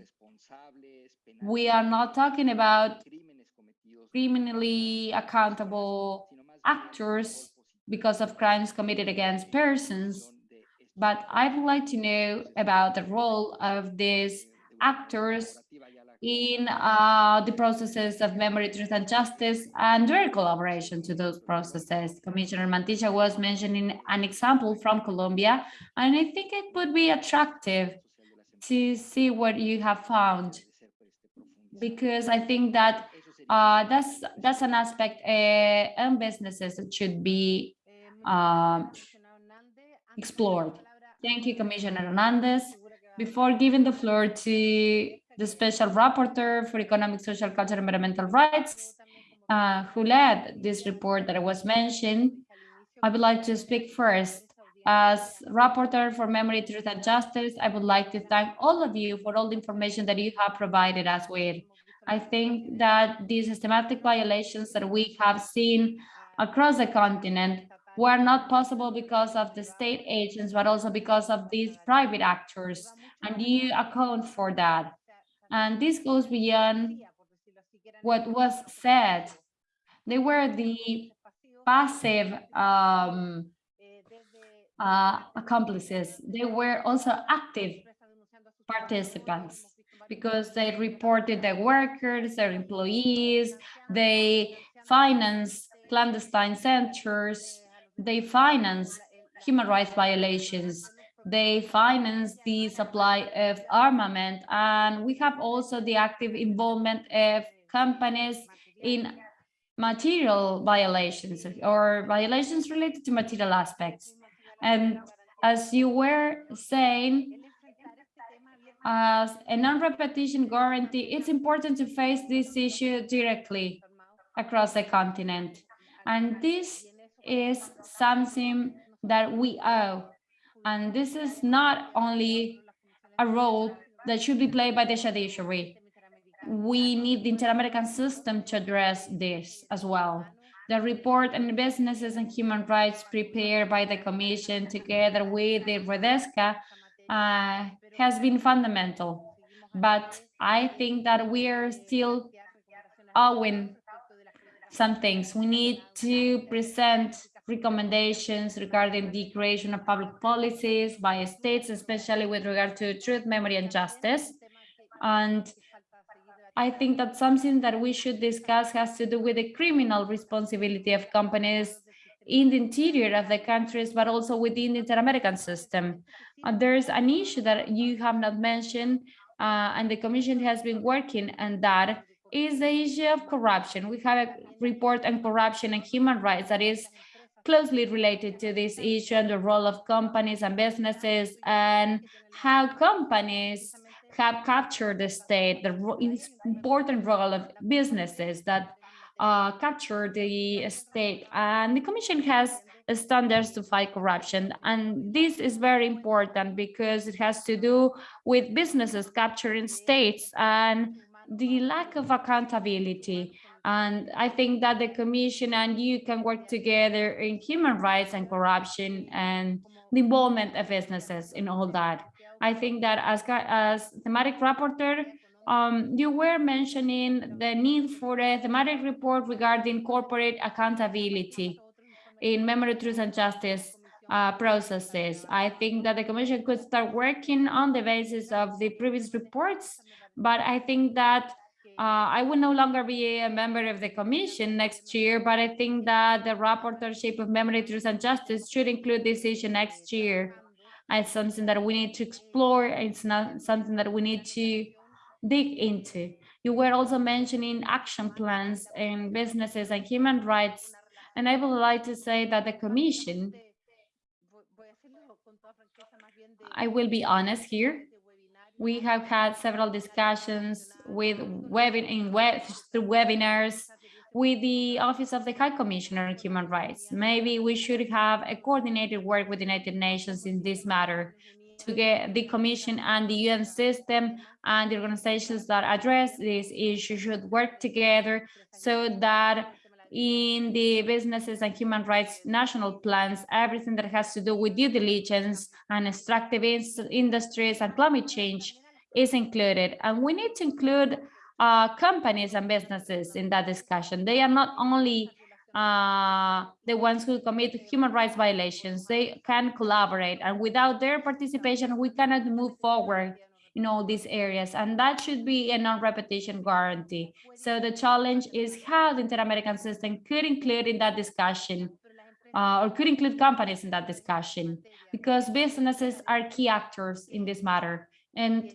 we are not talking about criminally accountable actors because of crimes committed against persons, but I would like to know about the role of these actors in uh, the processes of memory, truth, and justice, and their collaboration to those processes. Commissioner Mantilla was mentioning an example from Colombia, and I think it would be attractive to see what you have found, because I think that uh, that's that's an aspect uh, in businesses should be um, explored. Thank you, Commissioner Hernandez. Before giving the floor to the Special Rapporteur for Economic, Social, Cultural, and Environmental Rights, uh, who led this report that was mentioned. I would like to speak first. As Rapporteur for Memory, Truth, and Justice, I would like to thank all of you for all the information that you have provided us with. I think that these systematic violations that we have seen across the continent were not possible because of the state agents, but also because of these private actors, and you account for that. And this goes beyond what was said. They were the passive um, uh, accomplices. They were also active participants because they reported their workers, their employees, they finance clandestine centers, they finance human rights violations, they finance the supply of armament and we have also the active involvement of companies in material violations or violations related to material aspects. And as you were saying as a non-repetition guarantee it's important to face this issue directly across the continent. And this is something that we owe and this is not only a role that should be played by the judiciary. We need the Inter-American system to address this as well. The report on businesses and human rights prepared by the Commission together with the Redesca uh, has been fundamental. But I think that we are still owing some things. We need to present recommendations regarding the creation of public policies by states, especially with regard to truth, memory, and justice. And I think that something that we should discuss has to do with the criminal responsibility of companies in the interior of the countries, but also within the Inter-American system. And there's an issue that you have not mentioned, uh, and the Commission has been working on that, is the issue of corruption. We have a report on corruption and human rights that is closely related to this issue and the role of companies and businesses and how companies have captured the state, the important role of businesses that uh, capture the state. And the Commission has standards to fight corruption. And this is very important because it has to do with businesses capturing states and the lack of accountability. And I think that the commission and you can work together in human rights and corruption and the involvement of businesses in all that. I think that as, as thematic rapporteur, um, you were mentioning the need for a thematic report regarding corporate accountability in memory, truth, and justice uh, processes. I think that the Commission could start working on the basis of the previous reports, but I think that uh, I will no longer be a member of the commission next year, but I think that the rapporteurship of memory, truth and justice should include this issue next year. It's something that we need to explore. It's not something that we need to dig into. You were also mentioning action plans in businesses and human rights. And I would like to say that the commission, I will be honest here, we have had several discussions with web in web through webinars with the Office of the High Commissioner on Human Rights. Maybe we should have a coordinated work with the United Nations in this matter to get the Commission and the UN system and the organizations that address this issue should work together so that in the businesses and human rights national plans, everything that has to do with due diligence and extractive industries and climate change is included. And we need to include uh, companies and businesses in that discussion. They are not only uh, the ones who commit human rights violations, they can collaborate. And without their participation, we cannot move forward in all these areas and that should be a non-repetition guarantee. So the challenge is how the inter-american system could include in that discussion uh, or could include companies in that discussion because businesses are key actors in this matter. And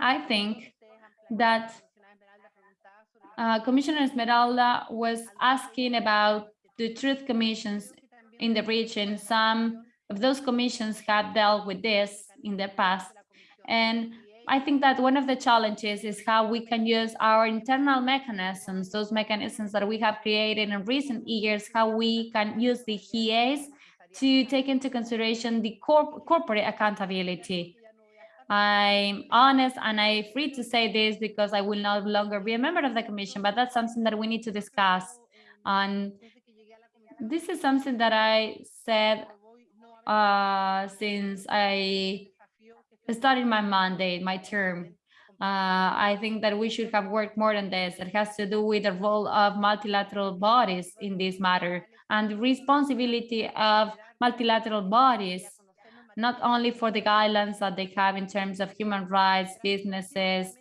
i think that uh, commissioner esmeralda was asking about the truth commissions in the region. Some of those commissions have dealt with this in the past. And I think that one of the challenges is how we can use our internal mechanisms, those mechanisms that we have created in recent years, how we can use the HIEs to take into consideration the corp corporate accountability. I'm honest and I'm free to say this because I will no longer be a member of the commission, but that's something that we need to discuss. And this is something that I said uh, since I started my mandate, my term. Uh, I think that we should have worked more on this. It has to do with the role of multilateral bodies in this matter and the responsibility of multilateral bodies, not only for the guidelines that they have in terms of human rights, businesses,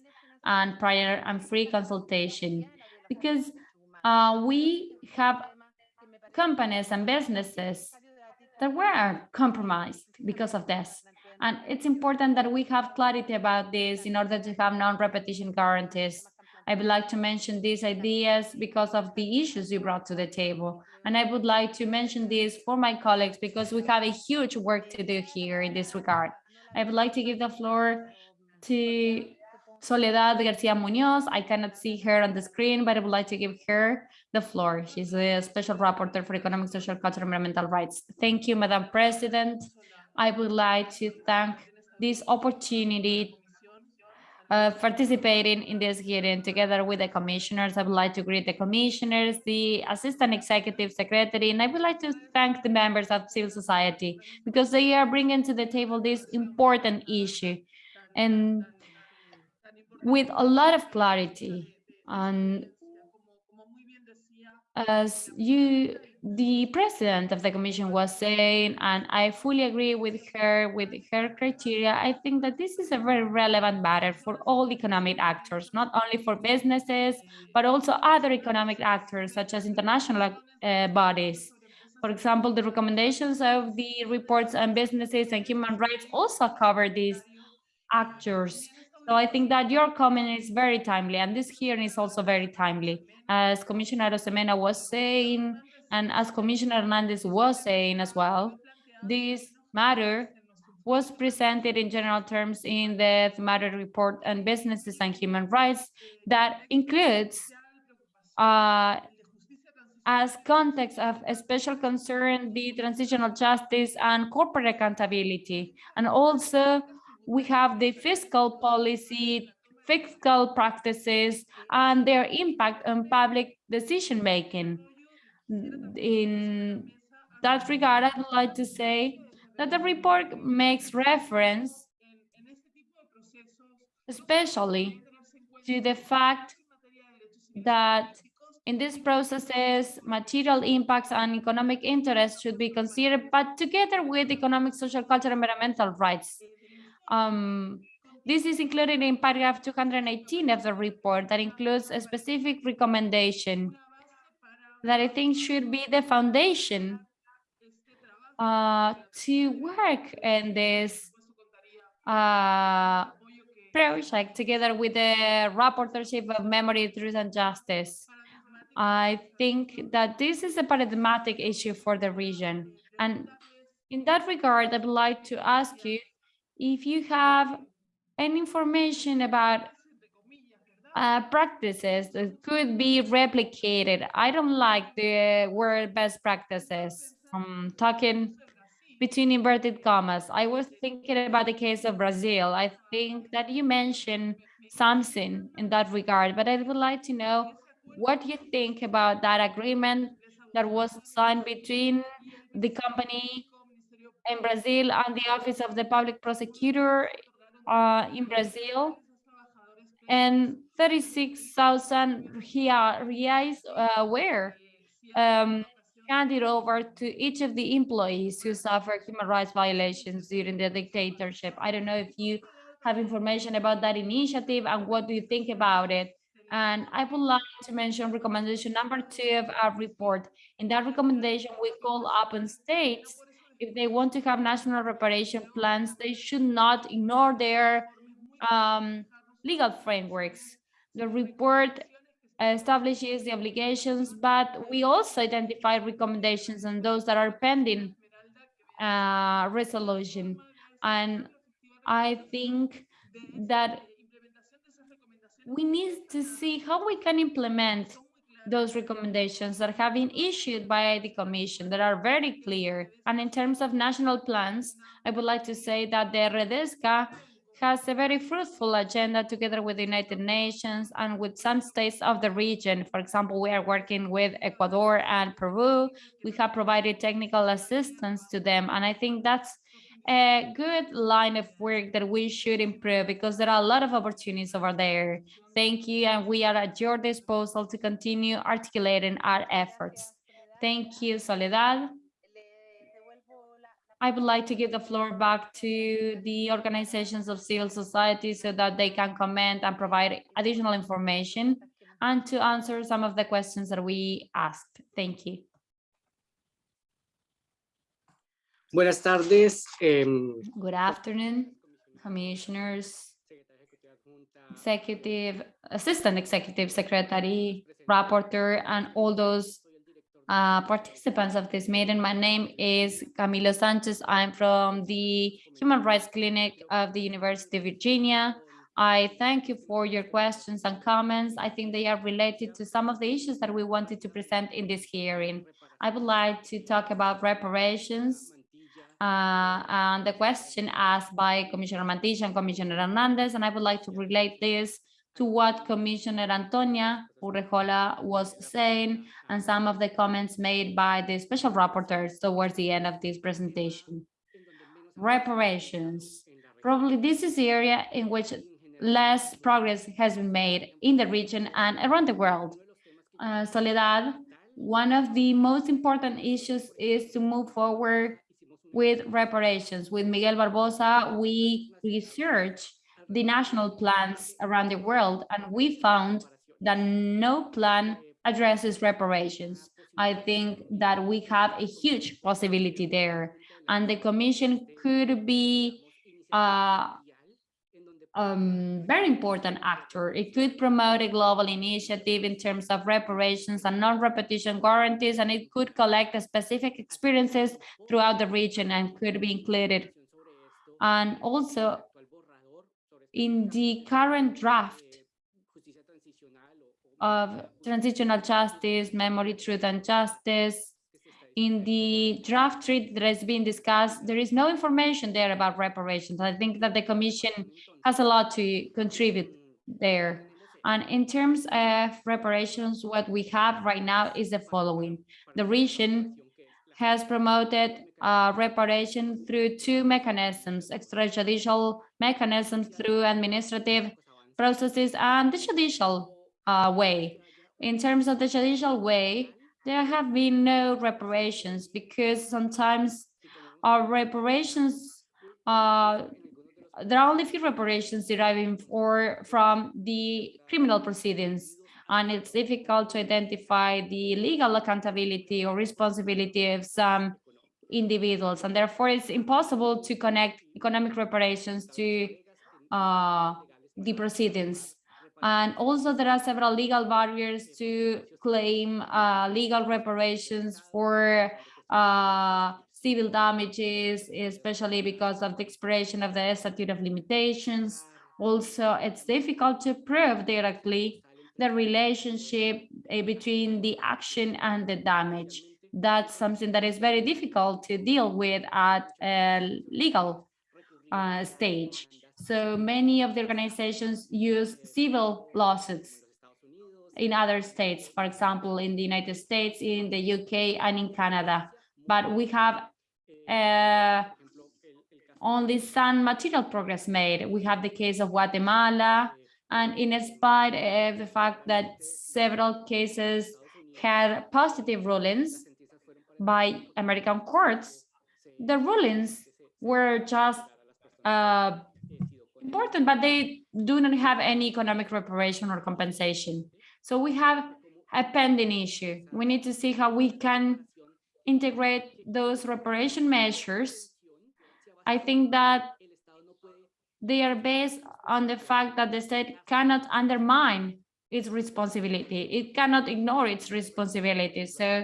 and prior and free consultation, because uh, we have companies and businesses that were compromised because of this. And it's important that we have clarity about this in order to have non-repetition guarantees. I would like to mention these ideas because of the issues you brought to the table. And I would like to mention this for my colleagues because we have a huge work to do here in this regard. I would like to give the floor to Soledad Garcia Munoz. I cannot see her on the screen, but I would like to give her the floor. She's a special rapporteur for economic, social, cultural, and environmental rights. Thank you, Madam President. I would like to thank this opportunity of participating in this hearing together with the commissioners. I would like to greet the commissioners, the assistant executive secretary, and I would like to thank the members of civil society because they are bringing to the table this important issue and with a lot of clarity. And as you the president of the commission was saying, and I fully agree with her, with her criteria, I think that this is a very relevant matter for all economic actors, not only for businesses, but also other economic actors, such as international uh, bodies. For example, the recommendations of the reports on businesses and human rights also cover these actors. So I think that your comment is very timely, and this hearing is also very timely. As Commissioner Arosemena was saying, and as Commissioner Hernandez was saying as well, this matter was presented in general terms in the matter report on businesses and human rights that includes uh, as context of special concern the transitional justice and corporate accountability. And also we have the fiscal policy, fiscal practices, and their impact on public decision making in that regard, I'd like to say that the report makes reference especially to the fact that in these processes, material impacts and economic interests should be considered, but together with economic, social, cultural, and environmental rights. Um, This is included in paragraph 218 of the report that includes a specific recommendation that I think should be the foundation uh, to work in this uh, project together with the rapporteurship of memory, truth and justice. I think that this is a paradigmatic issue for the region. And in that regard, I would like to ask you if you have any information about uh, practices that could be replicated. I don't like the word best practices. I'm talking between inverted commas. I was thinking about the case of Brazil. I think that you mentioned something in that regard, but I would like to know what you think about that agreement that was signed between the company in Brazil and the Office of the Public Prosecutor uh, in Brazil and 36,000 reais uh, were um, handed over to each of the employees who suffered human rights violations during the dictatorship. I don't know if you have information about that initiative and what do you think about it? And I would like to mention recommendation number two of our report. In that recommendation, we call upon states, if they want to have national reparation plans, they should not ignore their um, legal frameworks. The report establishes the obligations, but we also identify recommendations on those that are pending uh, resolution. And I think that we need to see how we can implement those recommendations that have been issued by the Commission that are very clear. And in terms of national plans, I would like to say that the Redesca has a very fruitful agenda together with the United Nations and with some states of the region. For example, we are working with Ecuador and Peru. We have provided technical assistance to them. And I think that's a good line of work that we should improve because there are a lot of opportunities over there. Thank you. And we are at your disposal to continue articulating our efforts. Thank you, Soledad. I would like to give the floor back to the organizations of civil society so that they can comment and provide additional information and to answer some of the questions that we asked. Thank you. Buenas tardes. Eh, Good afternoon, commissioners, executive, assistant executive secretary, rapporteur, and all those uh, participants of this meeting. My name is Camilo Sanchez. I'm from the Human Rights Clinic of the University of Virginia. I thank you for your questions and comments. I think they are related to some of the issues that we wanted to present in this hearing. I would like to talk about reparations uh, and the question asked by Commissioner Mantilla and Commissioner Hernandez, and I would like to relate this to what Commissioner Antonia Urrejola was saying and some of the comments made by the special rapporteurs towards the end of this presentation. Reparations. Probably this is the area in which less progress has been made in the region and around the world. Uh, Soledad, one of the most important issues is to move forward with reparations. With Miguel Barbosa, we research the national plans around the world, and we found that no plan addresses reparations. I think that we have a huge possibility there, and the Commission could be a um, very important actor. It could promote a global initiative in terms of reparations and non-repetition guarantees, and it could collect specific experiences throughout the region and could be included. And also in the current draft of transitional justice, memory, truth, and justice, in the draft treaty that has been discussed, there is no information there about reparations. I think that the Commission has a lot to contribute there. And in terms of reparations, what we have right now is the following. The region has promoted uh, reparation through two mechanisms, extrajudicial mechanisms through administrative processes and the judicial uh, way. In terms of the judicial way, there have been no reparations because sometimes our reparations uh, there are only few reparations deriving for, from the criminal proceedings, and it's difficult to identify the legal accountability or responsibility of some individuals, and therefore it's impossible to connect economic reparations to uh, the proceedings. And also there are several legal barriers to claim uh, legal reparations for uh, civil damages, especially because of the expiration of the statute of limitations. Also, it's difficult to prove directly the relationship uh, between the action and the damage. That's something that is very difficult to deal with at a legal uh, stage. So many of the organizations use civil lawsuits in other states, for example, in the United States, in the UK, and in Canada. But we have uh, only some material progress made. We have the case of Guatemala, and in spite of the fact that several cases had positive rulings by American courts, the rulings were just uh, important, but they do not have any economic reparation or compensation. So we have a pending issue. We need to see how we can integrate those reparation measures. I think that they are based on the fact that the state cannot undermine its responsibility. It cannot ignore its responsibility. So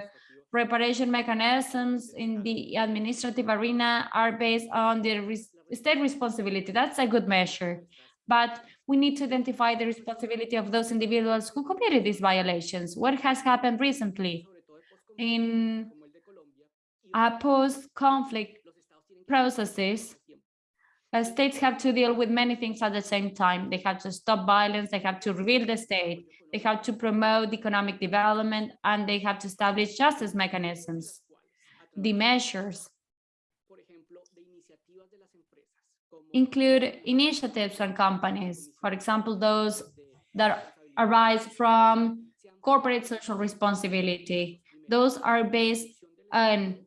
reparation mechanisms in the administrative arena are based on the state responsibility. That's a good measure. But we need to identify the responsibility of those individuals who committed these violations. What has happened recently in post-conflict processes, uh, states have to deal with many things at the same time. They have to stop violence, they have to rebuild the state, they have to promote economic development, and they have to establish justice mechanisms. The measures include initiatives from companies, for example, those that arise from corporate social responsibility. Those are based on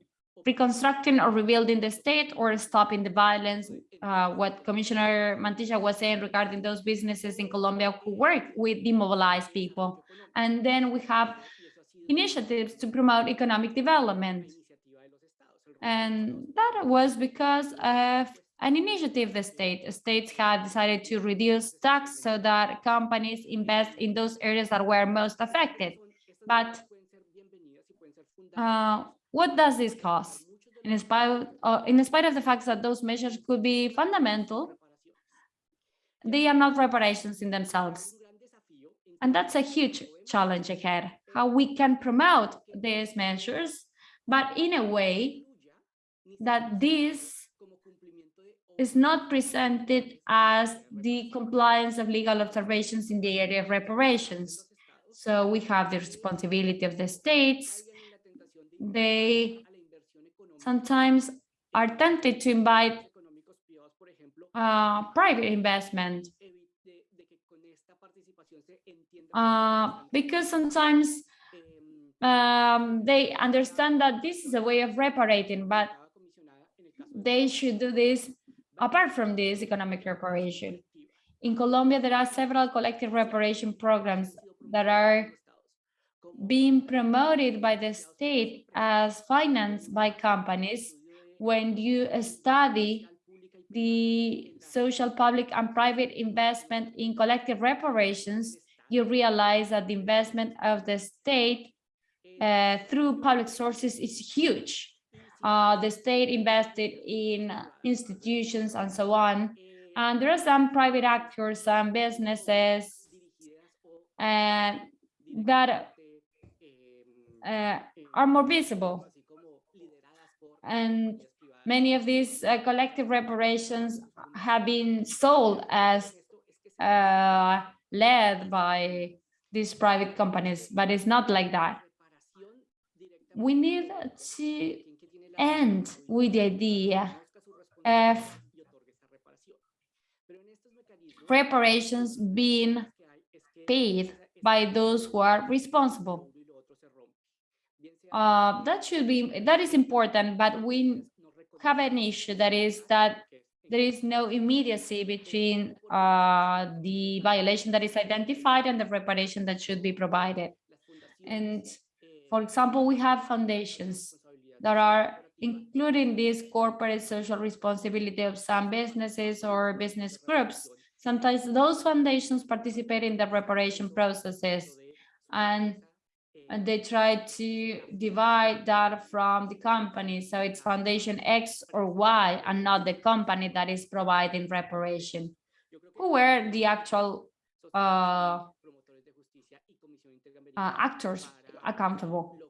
reconstructing or rebuilding the state or stopping the violence. Uh, what Commissioner Mantilla was saying regarding those businesses in Colombia who work with demobilized people. And then we have initiatives to promote economic development. And that was because of an initiative the state. States have decided to reduce tax so that companies invest in those areas that were most affected. But uh, what does this cost? In spite, uh, in spite of the fact that those measures could be fundamental, they are not reparations in themselves. And that's a huge challenge ahead, how we can promote these measures, but in a way that this is not presented as the compliance of legal observations in the area of reparations. So we have the responsibility of the states, they sometimes are tempted to invite uh, private investment uh, because sometimes um, they understand that this is a way of reparating, but they should do this apart from this economic reparation. In Colombia, there are several collective reparation programs that are being promoted by the state as financed by companies when you study the social, public, and private investment in collective reparations, you realize that the investment of the state uh, through public sources is huge. Uh, the state invested in institutions and so on. And there are some private actors, some businesses uh, that uh, are more visible. And many of these uh, collective reparations have been sold as uh, led by these private companies, but it's not like that. We need to end with the idea of reparations being paid by those who are responsible uh, that should be that is important but we have an issue that is that there is no immediacy between uh, the violation that is identified and the reparation that should be provided. And for example, we have foundations that are including this corporate social responsibility of some businesses or business groups. Sometimes those foundations participate in the reparation processes and they try to divide that from the company. So it's foundation X or Y and not the company that is providing reparation. Who were the actual uh, uh, actors accountable?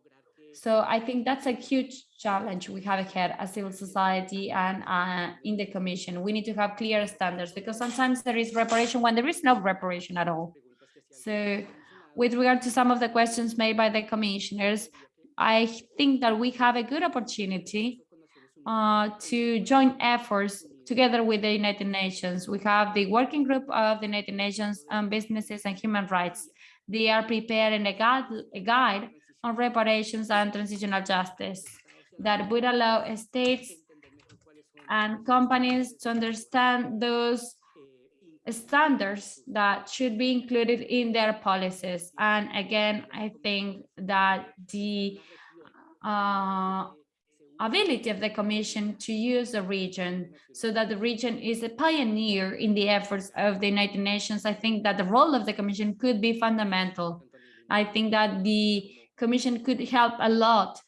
So I think that's a huge challenge we have ahead as civil society and uh, in the commission. We need to have clear standards because sometimes there is reparation when there is no reparation at all. So with regard to some of the questions made by the commissioners, I think that we have a good opportunity uh, to join efforts together with the United Nations. We have the working group of the United Nations on businesses and human rights. They are preparing a guide, a guide on reparations and transitional justice that would allow states and companies to understand those standards that should be included in their policies. And again, I think that the uh, ability of the Commission to use the region so that the region is a pioneer in the efforts of the United Nations, I think that the role of the Commission could be fundamental. I think that the Commission could help a lot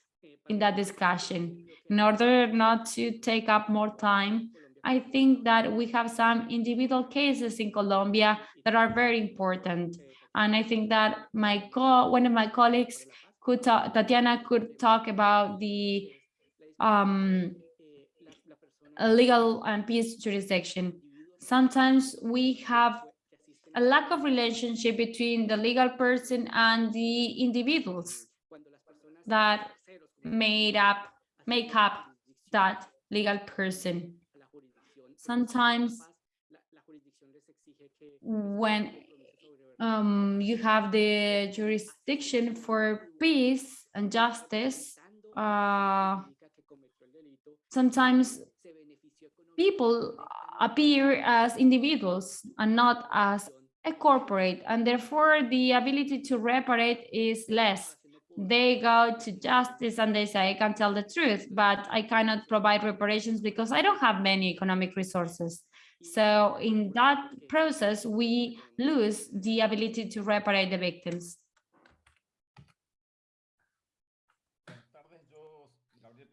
in that discussion. In order not to take up more time, I think that we have some individual cases in Colombia that are very important. And I think that my co one of my colleagues could talk, Tatiana could talk about the um, legal and peace jurisdiction. Sometimes we have a lack of relationship between the legal person and the individuals that made up, make up that legal person. Sometimes when um, you have the jurisdiction for peace and justice, uh, sometimes people appear as individuals and not as a corporate, and therefore the ability to reparate is less they go to justice and they say, I can tell the truth, but I cannot provide reparations because I don't have many economic resources. So in that process, we lose the ability to reparate the victims.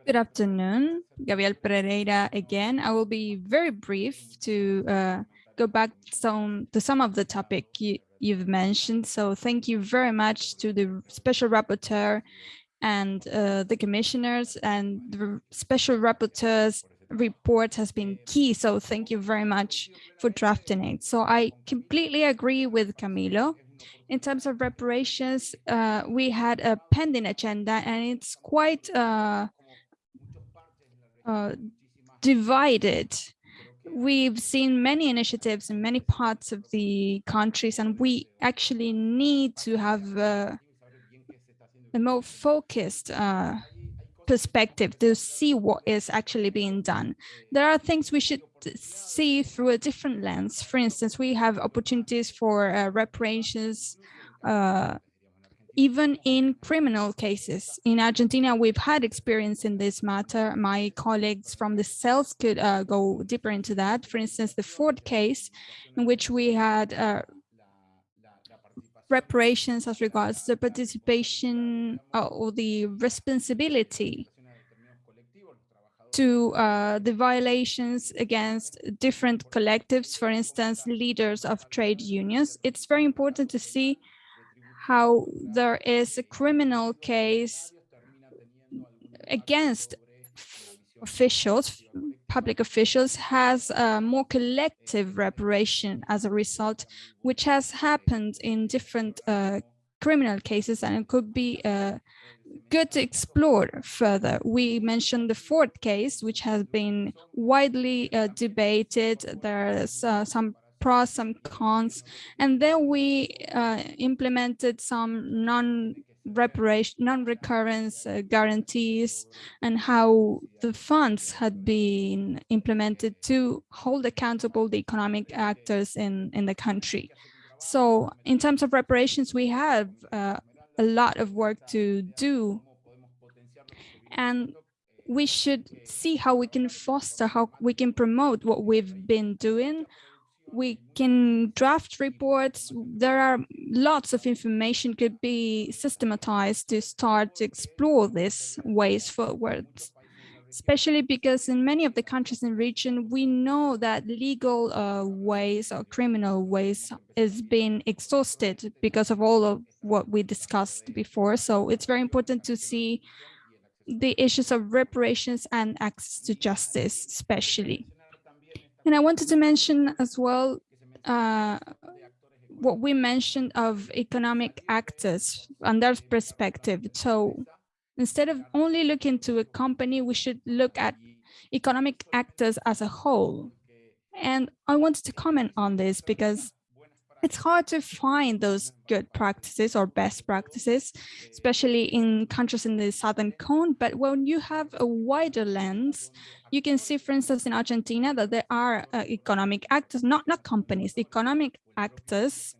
Good afternoon, Gabriel Pereira again. I will be very brief to uh, go back some, to some of the topic you, you've mentioned. So thank you very much to the special rapporteur and uh, the commissioners and the special rapporteur's report has been key. So thank you very much for drafting it. So I completely agree with Camilo. In terms of reparations, uh, we had a pending agenda and it's quite uh, uh divided we've seen many initiatives in many parts of the countries, and we actually need to have a, a more focused uh, perspective to see what is actually being done. There are things we should see through a different lens. For instance, we have opportunities for uh, reparations, uh, even in criminal cases. In Argentina, we've had experience in this matter. My colleagues from the CELS could uh, go deeper into that. For instance, the Ford case, in which we had uh, reparations as regards the participation uh, or the responsibility to uh, the violations against different collectives, for instance, leaders of trade unions. It's very important to see how there is a criminal case against officials, public officials, has more collective reparation as a result, which has happened in different uh, criminal cases and it could be uh, good to explore further. We mentioned the Ford case, which has been widely uh, debated. There's uh, some pros, some cons, and then we uh, implemented some non reparation, non-recurrence uh, guarantees, and how the funds had been implemented to hold accountable the economic actors in, in the country. So in terms of reparations, we have uh, a lot of work to do. And we should see how we can foster, how we can promote what we've been doing we can draft reports. There are lots of information could be systematized to start to explore these ways forward, especially because in many of the countries in region, we know that legal uh, ways or criminal ways is being exhausted because of all of what we discussed before. So it's very important to see the issues of reparations and access to justice, especially. And I wanted to mention as well uh, what we mentioned of economic actors and their perspective. So instead of only looking to a company, we should look at economic actors as a whole. And I wanted to comment on this because it's hard to find those good practices or best practices, especially in countries in the Southern Cone. But when you have a wider lens, you can see, for instance, in Argentina, that there are uh, economic actors, not, not companies, economic actors.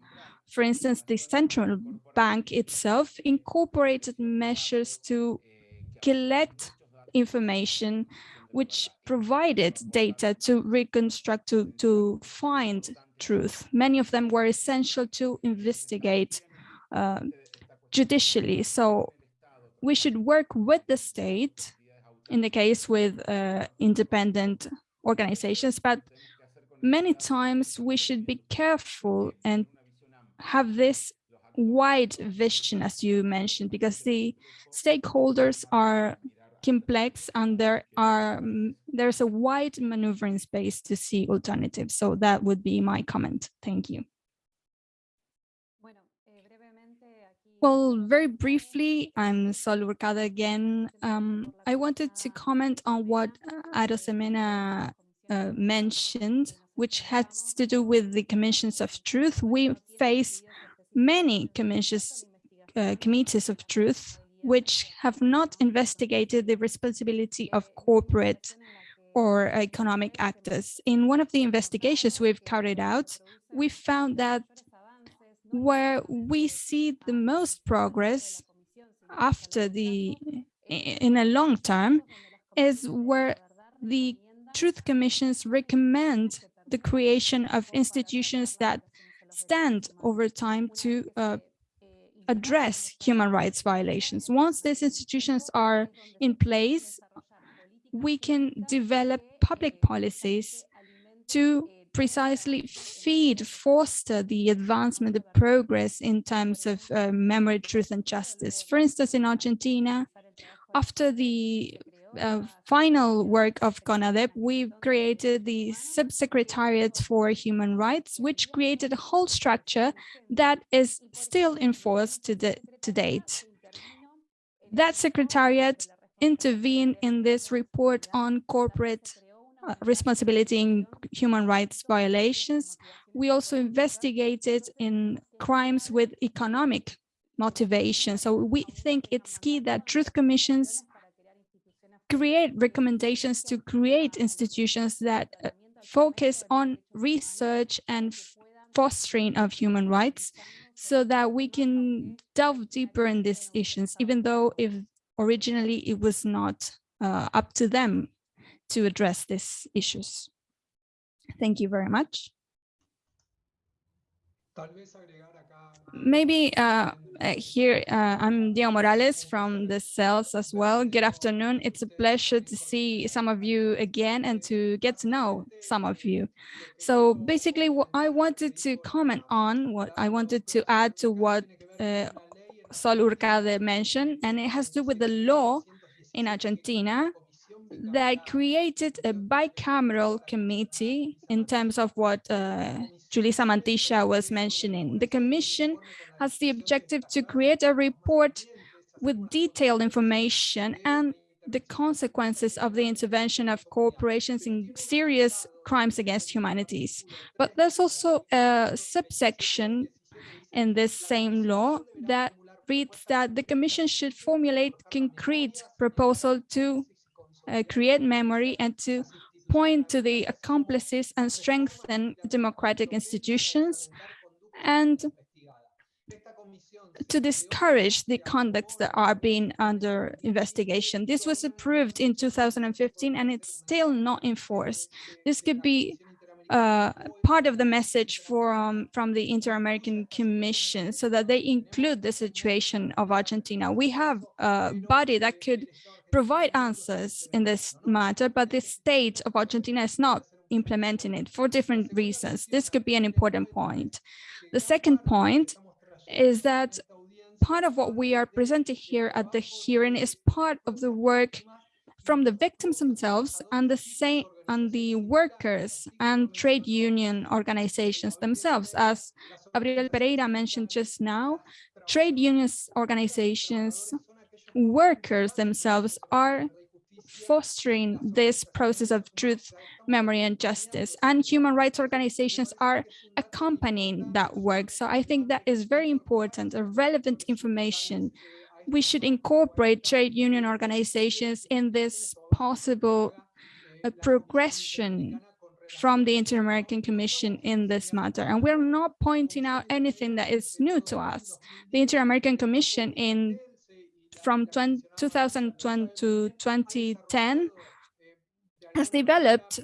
For instance, the central bank itself incorporated measures to collect information which provided data to reconstruct, to, to find truth. Many of them were essential to investigate uh, judicially. So we should work with the state, in the case with uh, independent organizations, but many times we should be careful and have this wide vision, as you mentioned, because the stakeholders are complex and there are mm, there's a wide maneuvering space to see alternatives. So that would be my comment. Thank you. Well, very briefly, I'm Sol Hourcade again. Um, I wanted to comment on what Arosemena uh, mentioned, which has to do with the commissions of truth. We face many commissions, uh, committees of truth which have not investigated the responsibility of corporate or economic actors. In one of the investigations we've carried out, we found that where we see the most progress after the, in a long term, is where the truth commissions recommend the creation of institutions that stand over time to uh, address human rights violations. Once these institutions are in place, we can develop public policies to precisely feed, foster the advancement, the progress in terms of uh, memory, truth, and justice. For instance, in Argentina, after the uh, final work of CONADEP, we created the Subsecretariat for Human Rights, which created a whole structure that is still enforced to, the, to date. That secretariat intervened in this report on corporate uh, responsibility in human rights violations. We also investigated in crimes with economic motivation. So we think it's key that truth commissions create recommendations to create institutions that uh, focus on research and fostering of human rights so that we can delve deeper in these issues, even though if originally it was not uh, up to them to address these issues. Thank you very much. Maybe uh, uh, here, uh, I'm Diego Morales from the CELS as well. Good afternoon. It's a pleasure to see some of you again and to get to know some of you. So basically, what I wanted to comment on, what I wanted to add to what uh, Sol Hourcade mentioned, and it has to do with the law in Argentina that created a bicameral committee in terms of what uh, Julissa Mantilla was mentioning. The Commission has the objective to create a report with detailed information and the consequences of the intervention of corporations in serious crimes against humanities. But there's also a subsection in this same law that reads that the Commission should formulate concrete proposal to uh, create memory and to point to the accomplices and strengthen democratic institutions and to discourage the conducts that are being under investigation. This was approved in 2015 and it's still not in force. This could be uh, part of the message from, from the Inter-American Commission so that they include the situation of Argentina. We have a body that could provide answers in this matter, but the state of Argentina is not implementing it for different reasons. This could be an important point. The second point is that part of what we are presenting here at the hearing is part of the work from the victims themselves and the same and the workers and trade union organizations themselves. As Gabriel Pereira mentioned just now, trade unions organizations, workers themselves are fostering this process of truth, memory, and justice. And human rights organizations are accompanying that work. So I think that is very important, a relevant information. We should incorporate trade union organizations in this possible uh, progression from the Inter-American Commission in this matter. And we're not pointing out anything that is new to us. The Inter-American Commission in from 20, 2020 to 2010 has developed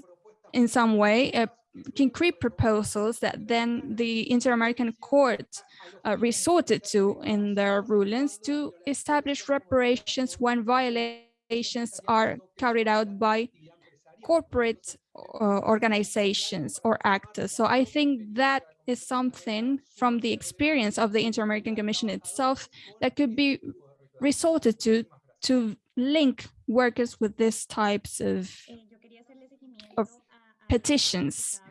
in some way uh, concrete proposals that then the Inter-American Court uh, resorted to in their rulings to establish reparations when violations are carried out by corporate uh, organizations or actors. So I think that is something from the experience of the Inter-American Commission itself that could be resorted to to link workers with these types of, of petitions.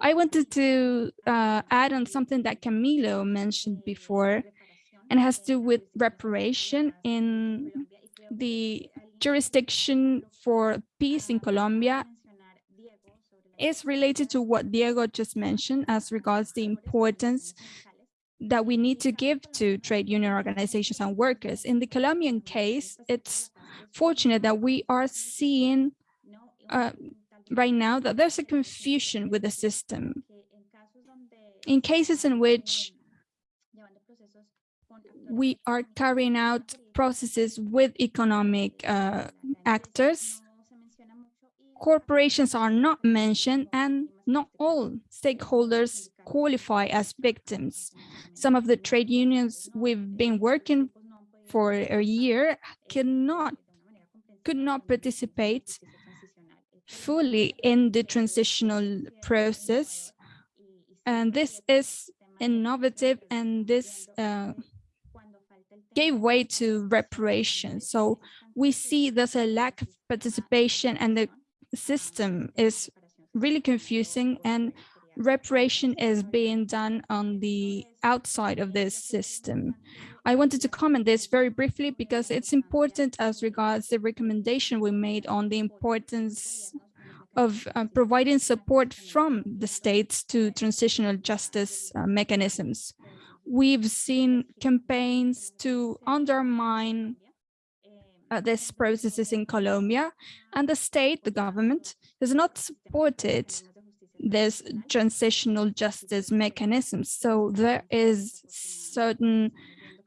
I wanted to uh, add on something that Camilo mentioned before, and has to do with reparation in the jurisdiction for peace in Colombia is related to what Diego just mentioned as regards the importance that we need to give to trade union organizations and workers. In the Colombian case, it's fortunate that we are seeing uh, right now that there's a confusion with the system. In cases in which we are carrying out processes with economic uh, actors, corporations are not mentioned and not all stakeholders qualify as victims. Some of the trade unions we've been working for a year cannot, could not participate fully in the transitional process. And this is innovative and this uh, gave way to reparation. So we see there's a lack of participation and the system is really confusing and reparation is being done on the outside of this system. I wanted to comment this very briefly because it's important as regards the recommendation we made on the importance of uh, providing support from the states to transitional justice uh, mechanisms. We've seen campaigns to undermine uh, these processes in Colombia, and the state, the government, has not supported this transitional justice mechanism. So there is certain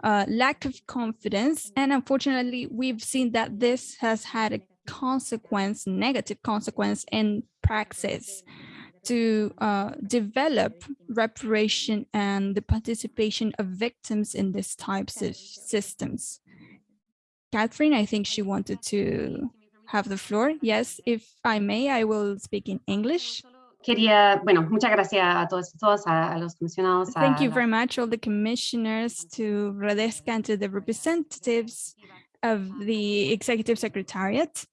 uh, lack of confidence. And unfortunately, we've seen that this has had a consequence, negative consequence in praxis to uh, develop reparation and the participation of victims in these types of systems. Catherine, I think she wanted to have the floor. Yes, if I may, I will speak in English. Quería, bueno, muchas gracias a todos y todas, a, a los comisionados. Thank a you very much, all the commissioners, to Redesca and to the representatives of the Executive Secretariat.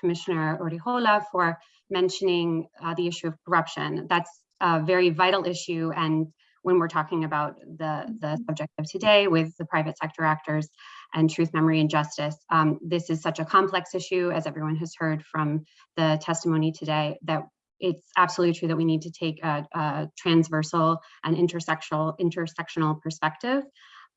Commissioner Urrejola for mentioning uh, the issue of corruption. That's a very vital issue. And when we're talking about the, the subject of today with the private sector actors and truth, memory, and justice, um, this is such a complex issue, as everyone has heard from the testimony today, that it's absolutely true that we need to take a, a transversal and intersectional intersectional perspective.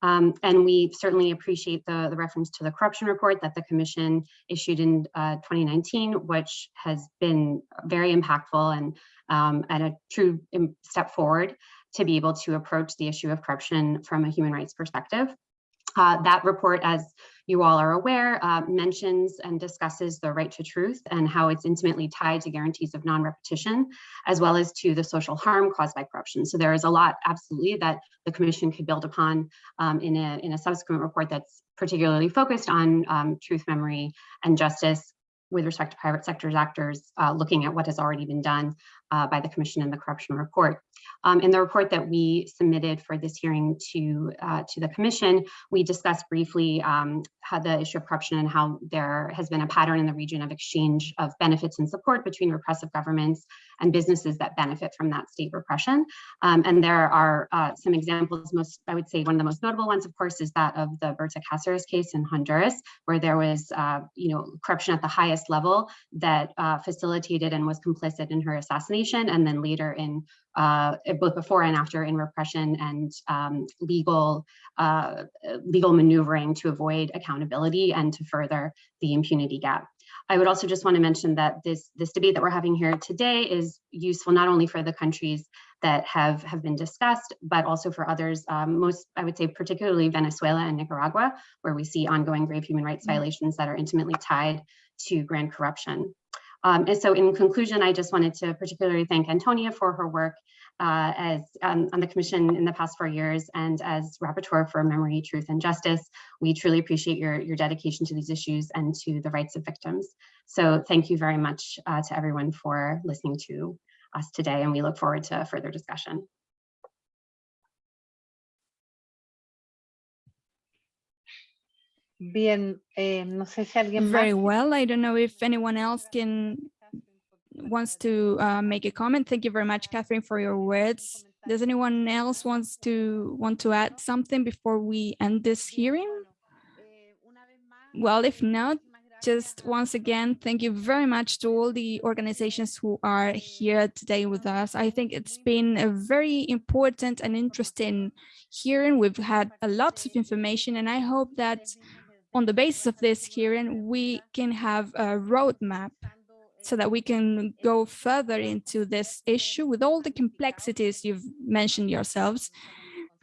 Um, and we certainly appreciate the, the reference to the corruption report that the commission issued in uh, 2019, which has been very impactful and, um, and a true step forward to be able to approach the issue of corruption from a human rights perspective. Uh, that report, as you all are aware, uh, mentions and discusses the right to truth and how it's intimately tied to guarantees of non-repetition, as well as to the social harm caused by corruption. So there is a lot, absolutely, that the commission could build upon um, in, a, in a subsequent report that's particularly focused on um, truth, memory, and justice with respect to private sector's actors, uh, looking at what has already been done uh, by the commission in the corruption report. Um, in the report that we submitted for this hearing to, uh, to the commission, we discussed briefly um, how the issue of corruption and how there has been a pattern in the region of exchange of benefits and support between repressive governments and businesses that benefit from that state repression. Um, and there are uh, some examples, most, I would say one of the most notable ones, of course, is that of the Berta Cáceres case in Honduras, where there was, uh, you know, corruption at the highest level that uh, facilitated and was complicit in her assassination and then later in uh, both before and after in repression and um, legal uh, legal maneuvering to avoid accountability and to further the impunity gap. I would also just want to mention that this this debate that we're having here today is useful not only for the countries that have have been discussed, but also for others, um, most I would say particularly Venezuela and Nicaragua, where we see ongoing grave human rights violations that are intimately tied to grand corruption. Um, and so in conclusion, I just wanted to particularly thank Antonia for her work uh, as um, on the commission in the past four years and as rapporteur for memory, truth and justice. We truly appreciate your, your dedication to these issues and to the rights of victims. So thank you very much uh, to everyone for listening to us today and we look forward to further discussion. Bien, eh, no sé si alguien. Very well. I don't know if anyone else can wants to uh, make a comment. Thank you very much, Catherine, for your words. Does anyone else wants to want to add something before we end this hearing? Well, if not, just once again, thank you very much to all the organizations who are here today with us. I think it's been a very important and interesting hearing. We've had a lot of information and I hope that on the basis of this hearing, we can have a roadmap so that we can go further into this issue with all the complexities you've mentioned yourselves.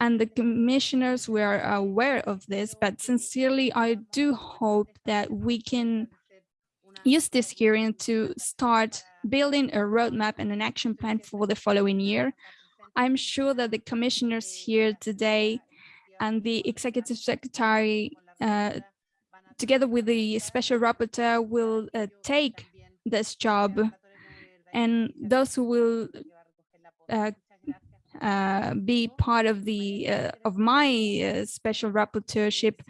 And the commissioners were aware of this, but sincerely, I do hope that we can use this hearing to start building a roadmap and an action plan for the following year. I'm sure that the commissioners here today and the executive secretary uh, together with the special rapporteur will uh, take this job and those who will uh, uh, be part of the uh, of my uh, special rapporteurship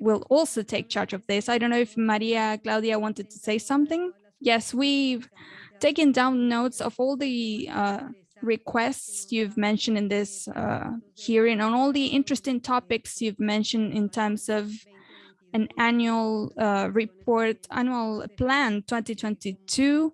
will also take charge of this. I don't know if Maria Claudia wanted to say something. Yes, we've taken down notes of all the uh, requests you've mentioned in this uh, hearing on all the interesting topics you've mentioned in terms of an annual uh, report, annual plan 2022,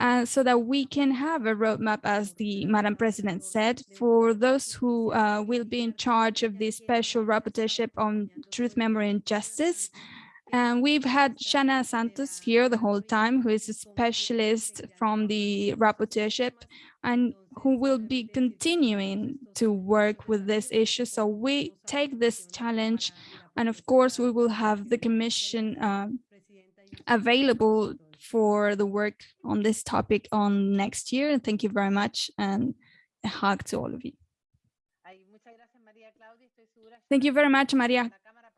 uh, so that we can have a roadmap, as the Madam President said, for those who uh, will be in charge of the special rapporteurship on truth, memory, and justice. And we've had Shana Santos here the whole time, who is a specialist from the rapporteurship and who will be continuing to work with this issue. So we take this challenge and of course, we will have the commission uh, available for the work on this topic on next year. Thank you very much and a hug to all of you. Thank you very much, Maria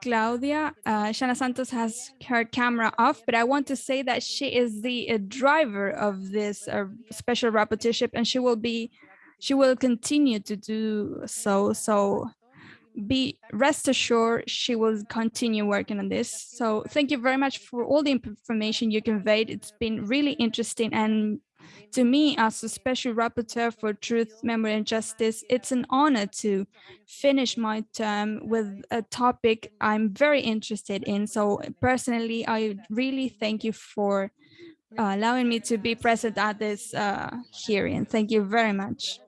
Claudia. Uh, Shana Santos has her camera off, but I want to say that she is the uh, driver of this uh, special rapporteurship and she will be, she will continue to do so. So be rest assured she will continue working on this. So thank you very much for all the information you conveyed. It's been really interesting. And to me, as a special rapporteur for truth, memory and justice, it's an honor to finish my term with a topic I'm very interested in. So personally, I really thank you for uh, allowing me to be present at this uh, hearing. Thank you very much.